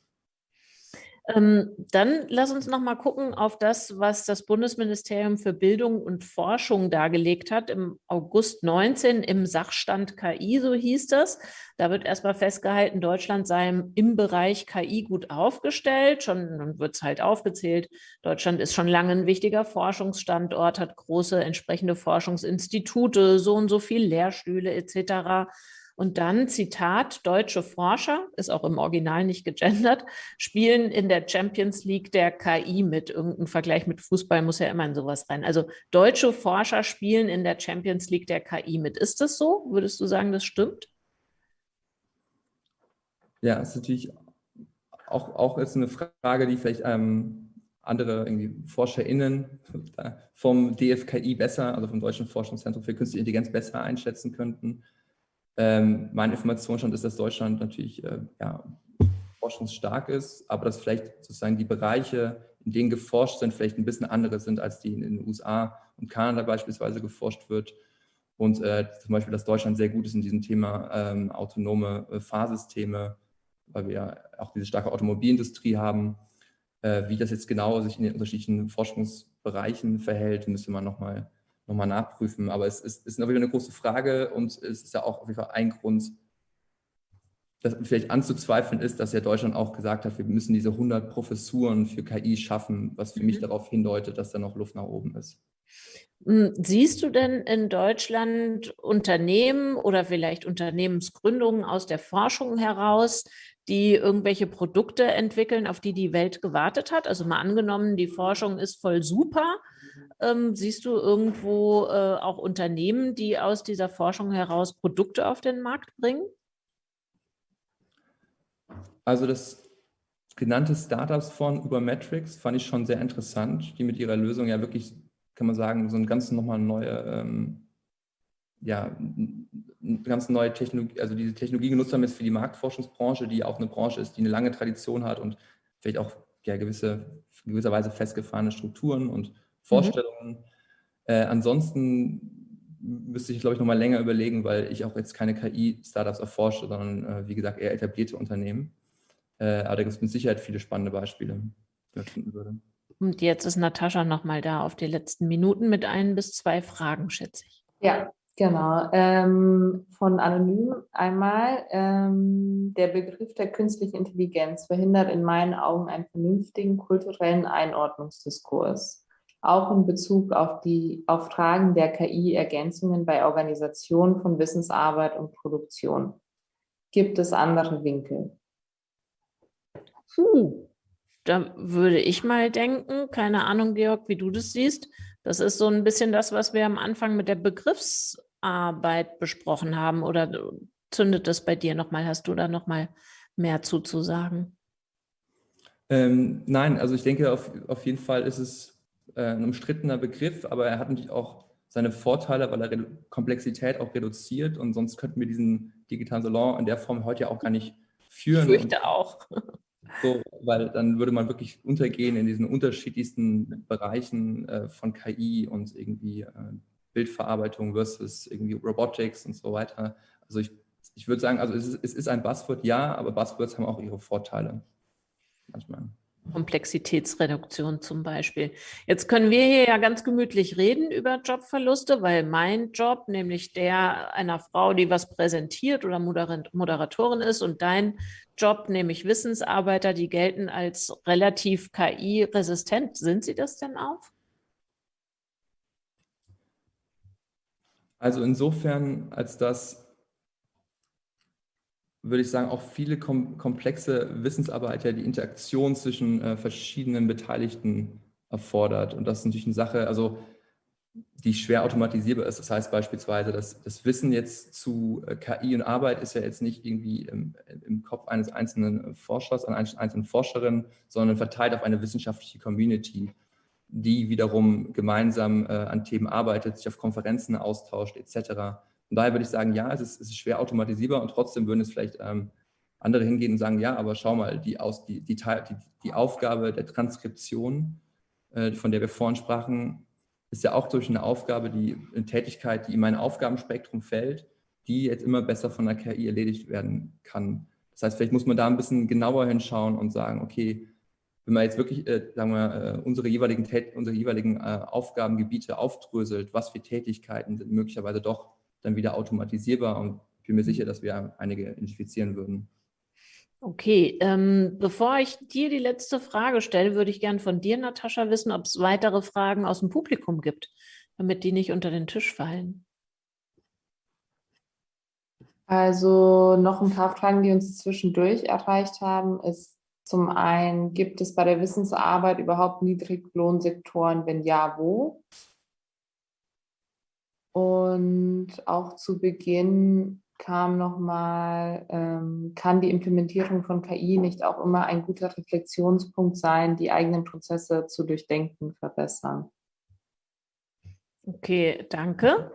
S1: Ähm, dann lass uns noch mal gucken auf das, was das Bundesministerium für Bildung und Forschung dargelegt hat im August 19 im Sachstand KI, so hieß das. Da wird erstmal festgehalten, Deutschland sei im Bereich KI gut aufgestellt. Schon wird es halt aufgezählt. Deutschland ist schon lange ein wichtiger Forschungsstandort, hat große entsprechende Forschungsinstitute, so und so viel Lehrstühle etc. Und dann, Zitat, deutsche Forscher, ist auch im Original nicht gegendert, spielen in der Champions League der KI mit. Irgendein Vergleich mit Fußball muss ja immer in sowas rein. Also deutsche Forscher spielen in der Champions League der KI mit. Ist das so? Würdest du sagen, das stimmt?
S2: Ja, ist natürlich auch, auch ist eine Frage, die vielleicht ähm, andere irgendwie ForscherInnen vom DFKI besser, also vom Deutschen Forschungszentrum für Künstliche Intelligenz besser einschätzen könnten. Ähm, mein Informationsstand ist, dass Deutschland natürlich äh, ja, forschungsstark ist, aber dass vielleicht sozusagen die Bereiche, in denen geforscht sind, vielleicht ein bisschen andere sind, als die in den USA und Kanada beispielsweise geforscht wird. Und äh, zum Beispiel, dass Deutschland sehr gut ist in diesem Thema ähm, autonome äh, Fahrsysteme, weil wir ja auch diese starke Automobilindustrie haben. Äh, wie das jetzt genau sich in den unterschiedlichen Forschungsbereichen verhält, müsste man nochmal nochmal nachprüfen. Aber es ist, ist eine große Frage und es ist ja auch auf jeden Fall ein Grund, dass vielleicht anzuzweifeln ist, dass ja Deutschland auch gesagt hat, wir müssen diese 100 Professuren für KI schaffen, was für mhm. mich darauf hindeutet, dass da noch Luft nach oben ist.
S1: Hm, siehst du denn in Deutschland Unternehmen oder vielleicht Unternehmensgründungen aus der Forschung heraus, die irgendwelche Produkte entwickeln, auf die die Welt gewartet hat? Also mal angenommen, die Forschung ist voll super ähm, siehst du irgendwo äh, auch Unternehmen, die aus dieser Forschung heraus Produkte auf den Markt bringen?
S2: Also das genannte Startups von Ubermetrics fand ich schon sehr interessant, die mit ihrer Lösung ja wirklich, kann man sagen, so ein ganz nochmal neue, ähm, ja, eine ganz neue Technologie, also diese Technologie genutzt haben jetzt für die Marktforschungsbranche, die auch eine Branche ist, die eine lange Tradition hat und vielleicht auch ja, gewisse, gewisserweise festgefahrene Strukturen und. Vorstellungen. Mhm. Äh, ansonsten müsste ich, glaube ich, noch mal länger überlegen, weil ich auch jetzt keine KI-Startups erforsche, sondern, äh, wie gesagt, eher etablierte Unternehmen. Äh, aber da gibt es mit Sicherheit viele spannende Beispiele, die ich finden würde.
S1: Und jetzt ist Natascha noch mal da auf die letzten Minuten mit ein bis zwei Fragen, schätze ich.
S3: Ja, Genau, ähm, von Anonym einmal. Ähm, der Begriff der künstlichen Intelligenz verhindert in meinen Augen einen vernünftigen kulturellen Einordnungsdiskurs auch in Bezug auf die auf Fragen der KI-Ergänzungen bei Organisation von Wissensarbeit und Produktion. Gibt es andere Winkel?
S1: Puh, da würde ich mal denken, keine Ahnung, Georg, wie du das siehst. Das ist so ein bisschen das, was wir am Anfang mit der Begriffsarbeit besprochen haben. Oder zündet das bei dir nochmal? Hast du da nochmal mehr zuzusagen?
S2: Ähm, nein, also ich denke, auf, auf jeden Fall ist es äh, ein umstrittener Begriff, aber er hat natürlich auch seine Vorteile, weil er Komplexität auch reduziert und sonst könnten wir diesen digitalen Salon in der Form heute ja auch gar nicht führen.
S1: Ich fürchte auch.
S2: So, weil dann würde man wirklich untergehen in diesen unterschiedlichsten Bereichen äh, von KI und irgendwie äh, Bildverarbeitung versus irgendwie Robotics und so weiter. Also ich, ich würde sagen, also es ist, es ist ein Buzzword, ja, aber Buzzwords haben auch ihre Vorteile
S1: manchmal. Komplexitätsreduktion zum Beispiel. Jetzt können wir hier ja ganz gemütlich reden über Jobverluste, weil mein Job, nämlich der einer Frau, die was präsentiert oder Moderatorin ist und dein Job, nämlich Wissensarbeiter, die gelten als relativ KI-resistent. Sind sie das denn auch?
S2: Also insofern, als dass würde ich sagen, auch viele kom komplexe Wissensarbeit ja die Interaktion zwischen äh, verschiedenen Beteiligten erfordert. Und das ist natürlich eine Sache, also die schwer automatisierbar ist. Das heißt beispielsweise, dass das Wissen jetzt zu äh, KI und Arbeit ist ja jetzt nicht irgendwie im, im Kopf eines einzelnen Forschers, einer einzelnen Forscherin, sondern verteilt auf eine wissenschaftliche Community, die wiederum gemeinsam äh, an Themen arbeitet, sich auf Konferenzen austauscht etc. Und daher würde ich sagen, ja, es ist, es ist schwer automatisierbar und trotzdem würden es vielleicht ähm, andere hingehen und sagen, ja, aber schau mal, die, Aus, die, die, die, die Aufgabe der Transkription, äh, von der wir vorhin sprachen, ist ja auch durch eine Aufgabe, die eine Tätigkeit, die in mein Aufgabenspektrum fällt, die jetzt immer besser von der KI erledigt werden kann. Das heißt, vielleicht muss man da ein bisschen genauer hinschauen und sagen, okay, wenn man jetzt wirklich, äh, sagen wir, äh, unsere jeweiligen, unsere jeweiligen äh, Aufgabengebiete aufdröselt, was für Tätigkeiten sind möglicherweise doch dann wieder automatisierbar und ich bin mir sicher, dass wir einige identifizieren würden.
S1: Okay, ähm, bevor ich dir die letzte Frage stelle, würde ich gerne von dir, Natascha, wissen, ob es weitere Fragen aus dem Publikum gibt, damit die nicht unter den Tisch fallen.
S3: Also noch ein paar Fragen, die uns zwischendurch erreicht haben, ist zum einen, gibt es bei der Wissensarbeit überhaupt Niedriglohnsektoren? Wenn ja, wo? Und auch zu Beginn kam nochmal, ähm, kann die Implementierung von KI nicht auch immer ein guter Reflexionspunkt sein, die eigenen Prozesse zu durchdenken, verbessern?
S1: Okay, danke.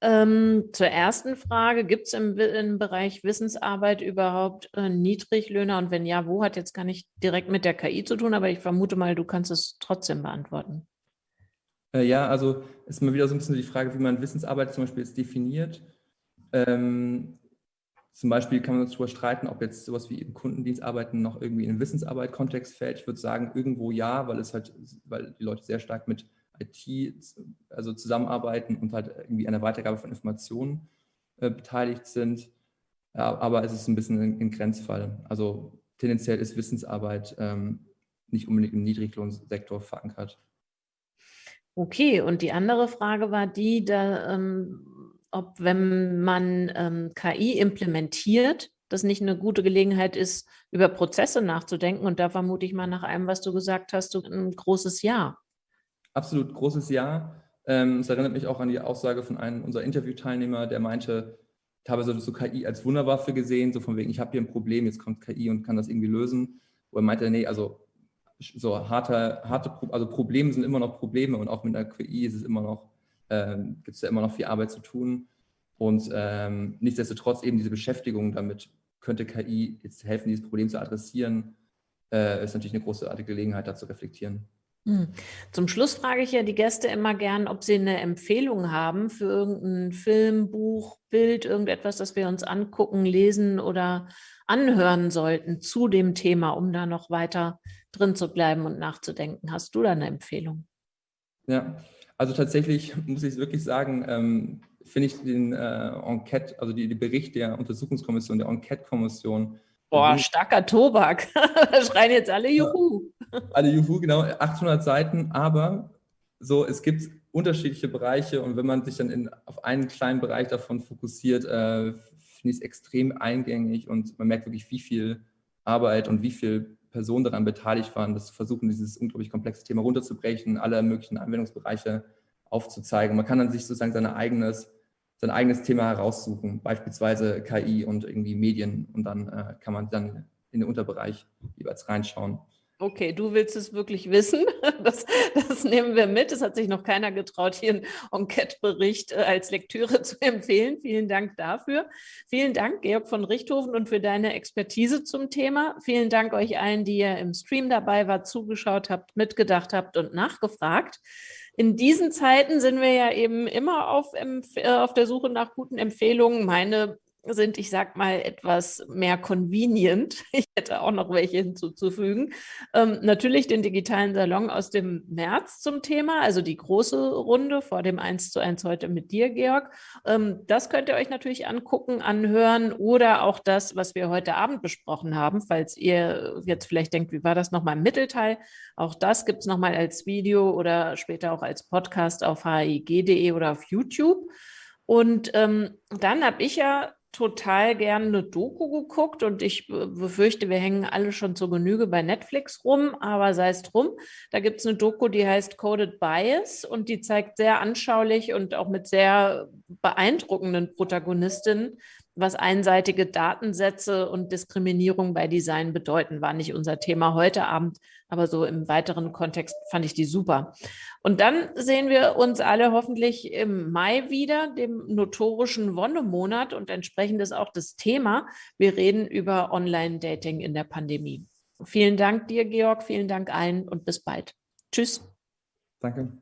S1: Ähm, zur ersten Frage, gibt es im, im, Bereich Wissensarbeit überhaupt äh, Niedriglöhner? Und wenn ja, wo hat jetzt gar nicht direkt mit der KI zu tun, aber ich vermute mal, du kannst es trotzdem beantworten.
S2: Äh, ja, also ist mal wieder so ein bisschen die Frage, wie man Wissensarbeit zum Beispiel jetzt definiert. Ähm, zum Beispiel kann man uns darüber streiten, ob jetzt sowas wie im Kundendienstarbeiten noch irgendwie in den Wissensarbeit-Kontext fällt. Ich würde sagen, irgendwo ja, weil es halt, weil die Leute sehr stark mit IT also zusammenarbeiten und halt irgendwie an der Weitergabe von Informationen äh, beteiligt sind. Ja, aber es ist ein bisschen ein, ein Grenzfall. Also tendenziell ist Wissensarbeit ähm, nicht unbedingt im Niedriglohnsektor verankert.
S1: Okay, und die andere Frage war die, da, ähm, ob wenn man ähm, KI implementiert, das nicht eine gute Gelegenheit ist, über Prozesse nachzudenken. Und da vermute ich mal nach allem, was du gesagt hast, ein großes Ja.
S2: Absolut großes Ja. Ähm, es erinnert mich auch an die Aussage von einem unserer Interviewteilnehmer, der meinte, teilweise so KI als Wunderwaffe gesehen, so von wegen, ich habe hier ein Problem, jetzt kommt KI und kann das irgendwie lösen. Wo er meinte, nee, also so harte, harte also Probleme sind immer noch Probleme und auch mit der KI ist es immer noch ähm, gibt es ja immer noch viel Arbeit zu tun. Und ähm, nichtsdestotrotz eben diese Beschäftigung damit, könnte KI jetzt helfen, dieses Problem zu adressieren, äh, ist natürlich eine großartige Gelegenheit, da zu reflektieren.
S1: Hm. Zum Schluss frage ich ja die Gäste immer gern, ob sie eine Empfehlung haben für irgendein Film, Buch, Bild, irgendetwas, das wir uns angucken, lesen oder anhören sollten zu dem Thema, um da noch weiter drin zu bleiben und nachzudenken. Hast du da eine Empfehlung?
S2: Ja, also tatsächlich muss ich es wirklich sagen, ähm, finde ich den äh, Enquete, also die, die Bericht der Untersuchungskommission, der Enquete-Kommission.
S1: Boah, starker Tobak. da schreien jetzt alle Juhu.
S2: alle Juhu, genau, 800 Seiten, aber so, es gibt unterschiedliche Bereiche und wenn man sich dann in, auf einen kleinen Bereich davon fokussiert, äh, finde ich es extrem eingängig und man merkt wirklich, wie viel Arbeit und wie viel Personen daran beteiligt waren, das versuchen, dieses unglaublich komplexe Thema runterzubrechen, alle möglichen Anwendungsbereiche aufzuzeigen. Man kann dann sich sozusagen sein eigenes, sein eigenes Thema heraussuchen, beispielsweise KI und irgendwie Medien und dann äh, kann man dann in den Unterbereich jeweils reinschauen.
S1: Okay, du willst es wirklich wissen. Das, das, nehmen wir mit. Es hat sich noch keiner getraut, hier einen Enquete-Bericht äh, als Lektüre zu empfehlen. Vielen Dank dafür. Vielen Dank, Georg von Richthofen, und für deine Expertise zum Thema. Vielen Dank euch allen, die ihr im Stream dabei wart, zugeschaut habt, mitgedacht habt und nachgefragt. In diesen Zeiten sind wir ja eben immer auf, äh, auf der Suche nach guten Empfehlungen. Meine sind, ich sag mal, etwas mehr convenient. Ich hätte auch noch welche hinzuzufügen. Ähm, natürlich den digitalen Salon aus dem März zum Thema, also die große Runde vor dem 1 zu 1 heute mit dir, Georg. Ähm, das könnt ihr euch natürlich angucken, anhören oder auch das, was wir heute Abend besprochen haben, falls ihr jetzt vielleicht denkt, wie war das nochmal im Mittelteil? Auch das gibt es nochmal als Video oder später auch als Podcast auf hig.de oder auf YouTube. Und ähm, dann habe ich ja total gerne eine Doku geguckt und ich befürchte, wir hängen alle schon zur Genüge bei Netflix rum, aber sei es drum. Da gibt es eine Doku, die heißt Coded Bias und die zeigt sehr anschaulich und auch mit sehr beeindruckenden Protagonistinnen, was einseitige Datensätze und Diskriminierung bei Design bedeuten, war nicht unser Thema heute Abend, aber so im weiteren Kontext fand ich die super. Und dann sehen wir uns alle hoffentlich im Mai wieder, dem notorischen Wonnemonat und entsprechend ist auch das Thema. Wir reden über Online-Dating in der Pandemie. Vielen Dank dir, Georg, vielen Dank allen und bis bald. Tschüss.
S2: Danke.